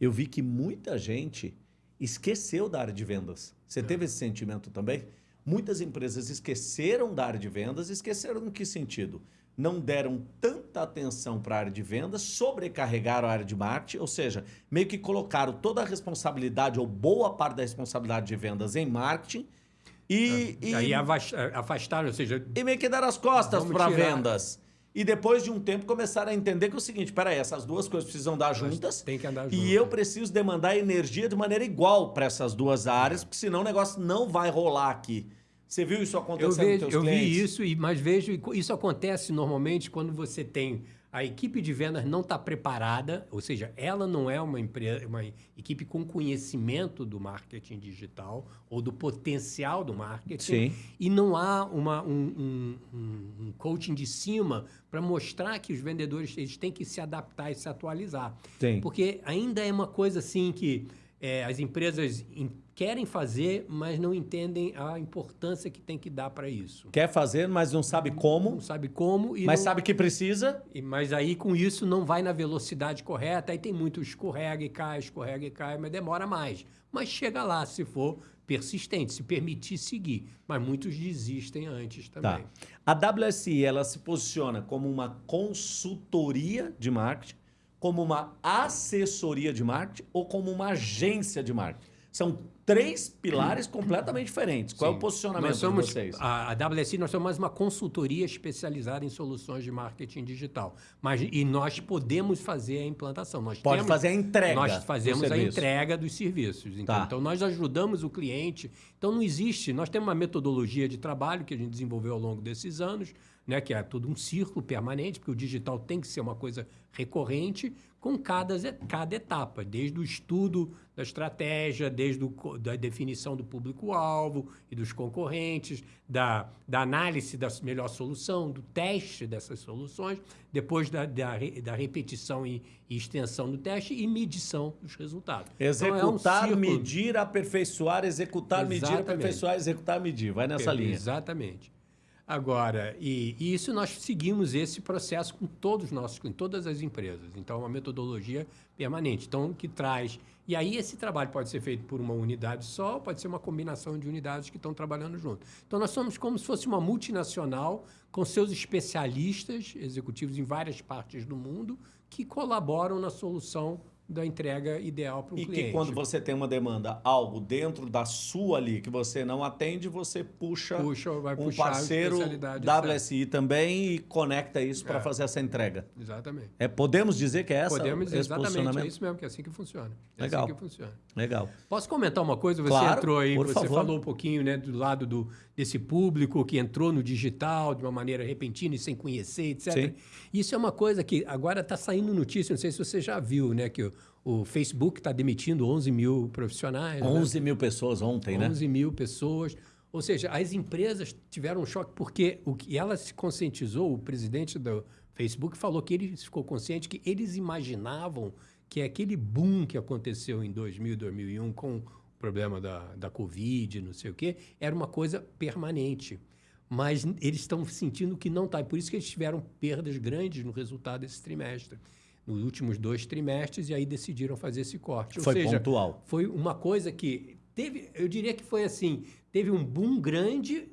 [SPEAKER 2] eu vi que muita gente esqueceu da área de vendas. Você teve esse sentimento também? Muitas empresas esqueceram da área de vendas, esqueceram em que sentido? Não deram tanta atenção para a área de vendas, sobrecarregaram a área de marketing, ou seja, meio que colocaram toda a responsabilidade ou boa parte da responsabilidade de vendas em marketing e, e
[SPEAKER 1] Aí avas- afastaram, ou seja,
[SPEAKER 2] e meio que dar as costas para vendas. E depois de um tempo começaram a entender que é o seguinte, peraí, essas duas coisas precisam dar juntas.
[SPEAKER 1] Tem que andar junto.
[SPEAKER 2] E eu preciso demandar energia de maneira igual para essas duas áreas, porque senão o negócio não vai rolar aqui. Você viu isso acontecendo
[SPEAKER 1] eu vejo,
[SPEAKER 2] teus
[SPEAKER 1] eu
[SPEAKER 2] clientes?
[SPEAKER 1] vi isso, mas vejo isso acontece normalmente quando você tem a equipe de vendas não está preparada, ou seja, ela não é uma, empresa, uma equipe com conhecimento do marketing digital ou do potencial do marketing,
[SPEAKER 2] Sim.
[SPEAKER 1] e não há uma, um, um- um- coaching de cima para mostrar que os vendedores eles têm que se adaptar e se atualizar.
[SPEAKER 2] Sim.
[SPEAKER 1] Porque ainda é uma coisa assim que é, as empresas em- querem fazer, mas não entendem a importância que tem que dar para isso.
[SPEAKER 2] Quer fazer, mas não sabe como,
[SPEAKER 1] Não sabe como
[SPEAKER 2] mas
[SPEAKER 1] não-
[SPEAKER 2] sabe que precisa.
[SPEAKER 1] e- mas aí com isso não vai na velocidade correta, aí tem muito escorrega e cai, escorrega e cai, mas demora mais. Mas chega lá se for persistente, se permitir seguir. Mas muitos desistem antes
[SPEAKER 2] Tá.
[SPEAKER 1] também.
[SPEAKER 2] A WSI, ela se posiciona como uma consultoria de marketing, como uma assessoria de marketing ou como uma agência de marketing. São três pilares (clears throat) completamente diferentes. Qual é o
[SPEAKER 1] Sim.
[SPEAKER 2] posicionamento
[SPEAKER 1] nós somos,
[SPEAKER 2] de vocês?
[SPEAKER 1] A, a WSI, nós somos mais uma consultoria especializada em soluções de marketing digital. Mas, e nós podemos fazer a implantação. Nós
[SPEAKER 2] Pode
[SPEAKER 1] temos-
[SPEAKER 2] fazer a entrega
[SPEAKER 1] Nós fazemos a entrega dos serviços. Então,
[SPEAKER 2] Tá.
[SPEAKER 1] então, nós ajudamos o cliente. Então, não existe... Nós temos uma metodologia de trabalho que a gente desenvolveu ao longo desses anos, né, que é tudo um círculo permanente, porque o digital tem que ser uma coisa recorrente com cada, cada etapa, desde o estudo da estratégia, desde o, co- da definição do público-alvo e dos concorrentes, da, da análise da melhor solução, do teste dessas soluções, depois da, da, da repetição e, e extensão do teste e medição dos resultados. Então, é um
[SPEAKER 2] Executar, medir, aperfeiçoar, executar, medir,
[SPEAKER 1] Exatamente.
[SPEAKER 2] aperfeiçoar, executar, medir. Vai nessa linha.
[SPEAKER 1] Exatamente. Agora, e, e isso nós seguimos esse processo com todos os nossos clientes, todas as empresas. Então, é uma metodologia permanente. Então, que traz. E aí, esse trabalho pode ser feito por uma unidade só, pode ser uma combinação de unidades que estão trabalhando junto. Então, nós somos como se fosse uma multinacional com seus especialistas executivos em várias partes do mundo que colaboram na solução da entrega ideal para o
[SPEAKER 2] E
[SPEAKER 1] cliente.
[SPEAKER 2] que quando você tem uma demanda, algo dentro da sua ali que você não atende, você puxa,
[SPEAKER 1] Puxa, vai
[SPEAKER 2] um parceiro WSI também e conecta isso para
[SPEAKER 1] É.
[SPEAKER 2] fazer essa entrega.
[SPEAKER 1] Exatamente.
[SPEAKER 2] É, podemos dizer que é essa
[SPEAKER 1] Podemos dizer exatamente, é isso mesmo, que é assim que funciona. É
[SPEAKER 2] Legal.
[SPEAKER 1] assim que funciona.
[SPEAKER 2] Legal.
[SPEAKER 1] Posso comentar uma coisa? Você
[SPEAKER 2] Claro,
[SPEAKER 1] entrou aí, você
[SPEAKER 2] favor.
[SPEAKER 1] falou um pouquinho né, do lado do, desse público que entrou no digital de uma maneira repentina e sem conhecer, etc.
[SPEAKER 2] Sim.
[SPEAKER 1] Isso é uma coisa que agora está saindo notícia, não sei se você já viu, né? Que o, Facebook está demitindo 11 mil profissionais. né?
[SPEAKER 2] 11 mil pessoas ontem, né?
[SPEAKER 1] 11 mil pessoas. Ou seja, as empresas tiveram um choque porque o que ela se conscientizou, o presidente do Facebook falou que ele ficou consciente que eles imaginavam que aquele boom que aconteceu em 2000, 2001 com o problema da, da Covid, não sei o quê, era uma coisa permanente. Mas eles estão sentindo que não está. Por isso que eles tiveram perdas grandes no resultado desse trimestre. Nos últimos dois trimestres, e aí decidiram fazer esse corte. Ou
[SPEAKER 2] Foi
[SPEAKER 1] seja,
[SPEAKER 2] pontual.
[SPEAKER 1] foi uma coisa que teve, eu diria que foi assim, teve um boom grande,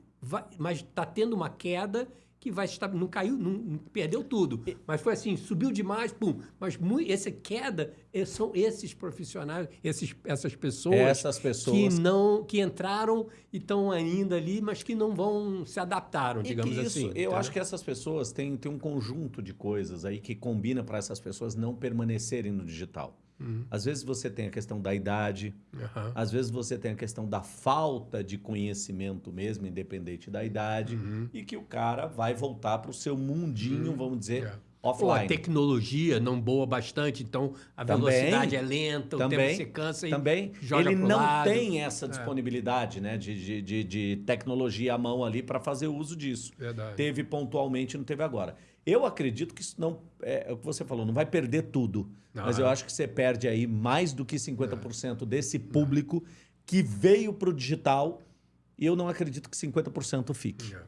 [SPEAKER 1] mas está tendo uma queda que vai estar, não caiu, não, não perdeu tudo, mas foi assim, subiu demais, pum. Mas mui- essa queda eh, são esses profissionais, esses, essas pessoas,
[SPEAKER 2] Essas pessoas.
[SPEAKER 1] que não, que entraram e estão ainda ali, mas que não vão se adaptaram, digamos
[SPEAKER 2] isso,
[SPEAKER 1] assim.
[SPEAKER 2] eu
[SPEAKER 1] entendeu?
[SPEAKER 2] acho que essas pessoas têm, têm um conjunto de coisas aí que combina para essas pessoas não permanecerem no digital.
[SPEAKER 1] Uhum.
[SPEAKER 2] Às vezes você tem a questão da idade,
[SPEAKER 1] Aham.
[SPEAKER 2] às vezes você tem a questão da falta de conhecimento mesmo, independente da idade,
[SPEAKER 1] Uhum.
[SPEAKER 2] e que o cara vai voltar para o seu mundinho, vamos dizer,
[SPEAKER 1] É. Ou a
[SPEAKER 2] offline.
[SPEAKER 1] tecnologia não boa bastante, então a
[SPEAKER 2] Também.
[SPEAKER 1] velocidade é lenta, o
[SPEAKER 2] Também,
[SPEAKER 1] tempo você cansa e
[SPEAKER 2] Também,
[SPEAKER 1] joga
[SPEAKER 2] ele não
[SPEAKER 1] lado. É.
[SPEAKER 2] tem essa disponibilidade né, de, de, de, de tecnologia à mão ali para fazer uso disso.
[SPEAKER 1] Verdade.
[SPEAKER 2] Teve pontualmente, não teve agora. Eu acredito que isso não. É, é o que você falou, não vai perder tudo.
[SPEAKER 1] Não,
[SPEAKER 2] mas
[SPEAKER 1] é.
[SPEAKER 2] eu acho que você perde aí mais do que 50% desse público que veio para o digital e eu não acredito que 50% fique.
[SPEAKER 1] É.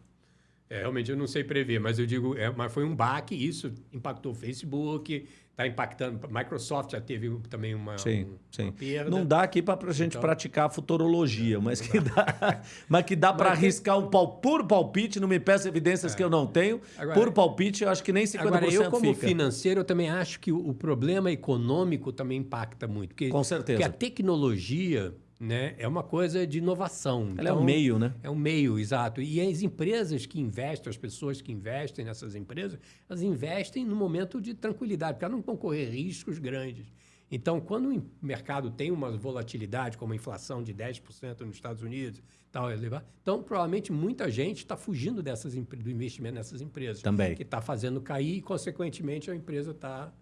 [SPEAKER 1] É, realmente eu não sei prever, mas eu digo, é, mas foi um baque, isso impactou o Facebook, está impactando. Microsoft já teve também uma,
[SPEAKER 2] Sim,
[SPEAKER 1] um-
[SPEAKER 2] sim.
[SPEAKER 1] uma perda.
[SPEAKER 2] Não dá aqui para a gente
[SPEAKER 1] Então-
[SPEAKER 2] praticar futurologia, (laughs) mas que dá, mas que dá para
[SPEAKER 1] tem-
[SPEAKER 2] arriscar um pau, puro palpite, não me peça evidências que eu não tenho.
[SPEAKER 1] Agora-
[SPEAKER 2] puro palpite, eu acho que nem 50%
[SPEAKER 1] Agora, eu como
[SPEAKER 2] fica.
[SPEAKER 1] financeiro, eu também acho que o, o problema econômico também impacta muito. Porque,
[SPEAKER 2] Com certeza.
[SPEAKER 1] Porque a tecnologia, né? É uma coisa de inovação.
[SPEAKER 2] Ela então, é um meio, né?
[SPEAKER 1] É um meio, exato. E as empresas que investem, as pessoas que investem nessas empresas, elas investem no momento de tranquilidade, porque elas não vão correr riscos grandes. Então, quando o mercado tem uma volatilidade, como a inflação de 10% nos Estados Unidos, tal, então provavelmente muita gente está fugindo dessas, do investimento nessas empresas.
[SPEAKER 2] Também.
[SPEAKER 1] Que está fazendo cair e, consequentemente, a empresa está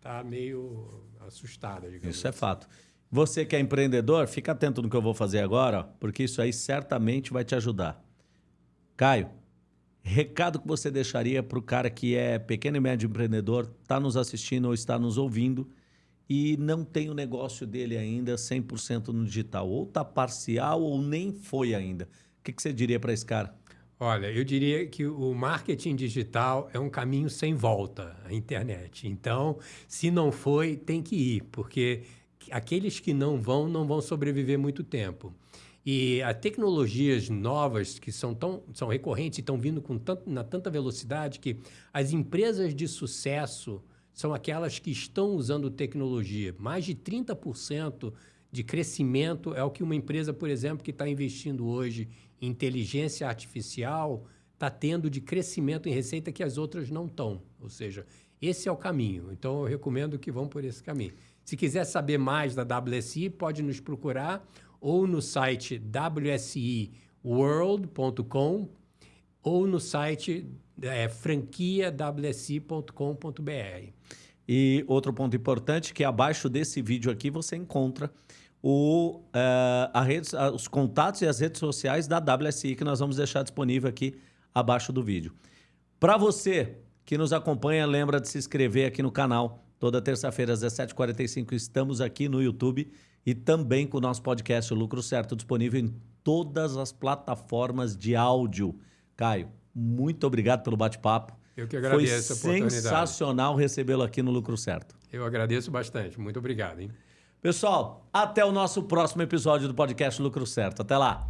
[SPEAKER 1] tá meio assustada.
[SPEAKER 2] Isso é assim. é fato. Você que é empreendedor, fica atento no que eu vou fazer agora, porque isso aí certamente vai te ajudar. Caio, recado que você deixaria para o cara que é pequeno e médio empreendedor, está nos assistindo ou está nos ouvindo e não tem o negócio dele ainda 100% no digital, ou está parcial ou nem foi ainda. O que, que você diria para esse cara?
[SPEAKER 1] Olha, eu diria que o marketing digital é um caminho sem volta, a internet. Então, se não foi, tem que ir, porque aqueles que não vão, não vão sobreviver muito tempo. E as tecnologias novas que são, tão, são recorrentes e estão vindo com tanto, na tanta velocidade que as empresas de sucesso são aquelas que estão usando tecnologia. Mais de 30% de crescimento é o que uma empresa, por exemplo, que está investindo hoje em inteligência artificial está tendo de crescimento em receita que as outras não estão. Ou seja, esse é o caminho. Então, eu recomendo que vão por esse caminho. Se quiser saber mais da WSI, pode nos procurar ou no site wsiworld.com ou no site é, franquiawsi.com.br.
[SPEAKER 2] E outro ponto importante que abaixo desse vídeo aqui você encontra o, uh, rede, uh, os contatos e as redes sociais da WSI que nós vamos deixar disponível aqui abaixo do vídeo. Para você que nos acompanha, lembra de se inscrever aqui no canal Toda terça-feira, às 17h45, estamos aqui no YouTube e também com o nosso podcast o Lucro Certo, disponível em todas as plataformas de áudio. Caio, muito obrigado pelo bate-papo.
[SPEAKER 1] Eu que agradeço
[SPEAKER 2] Foi a oportunidade. sensacional recebê-lo aqui no Lucro Certo.
[SPEAKER 1] Eu agradeço bastante. Muito obrigado. Hein?
[SPEAKER 2] Pessoal, até o nosso próximo episódio do podcast Lucro Certo. Até lá!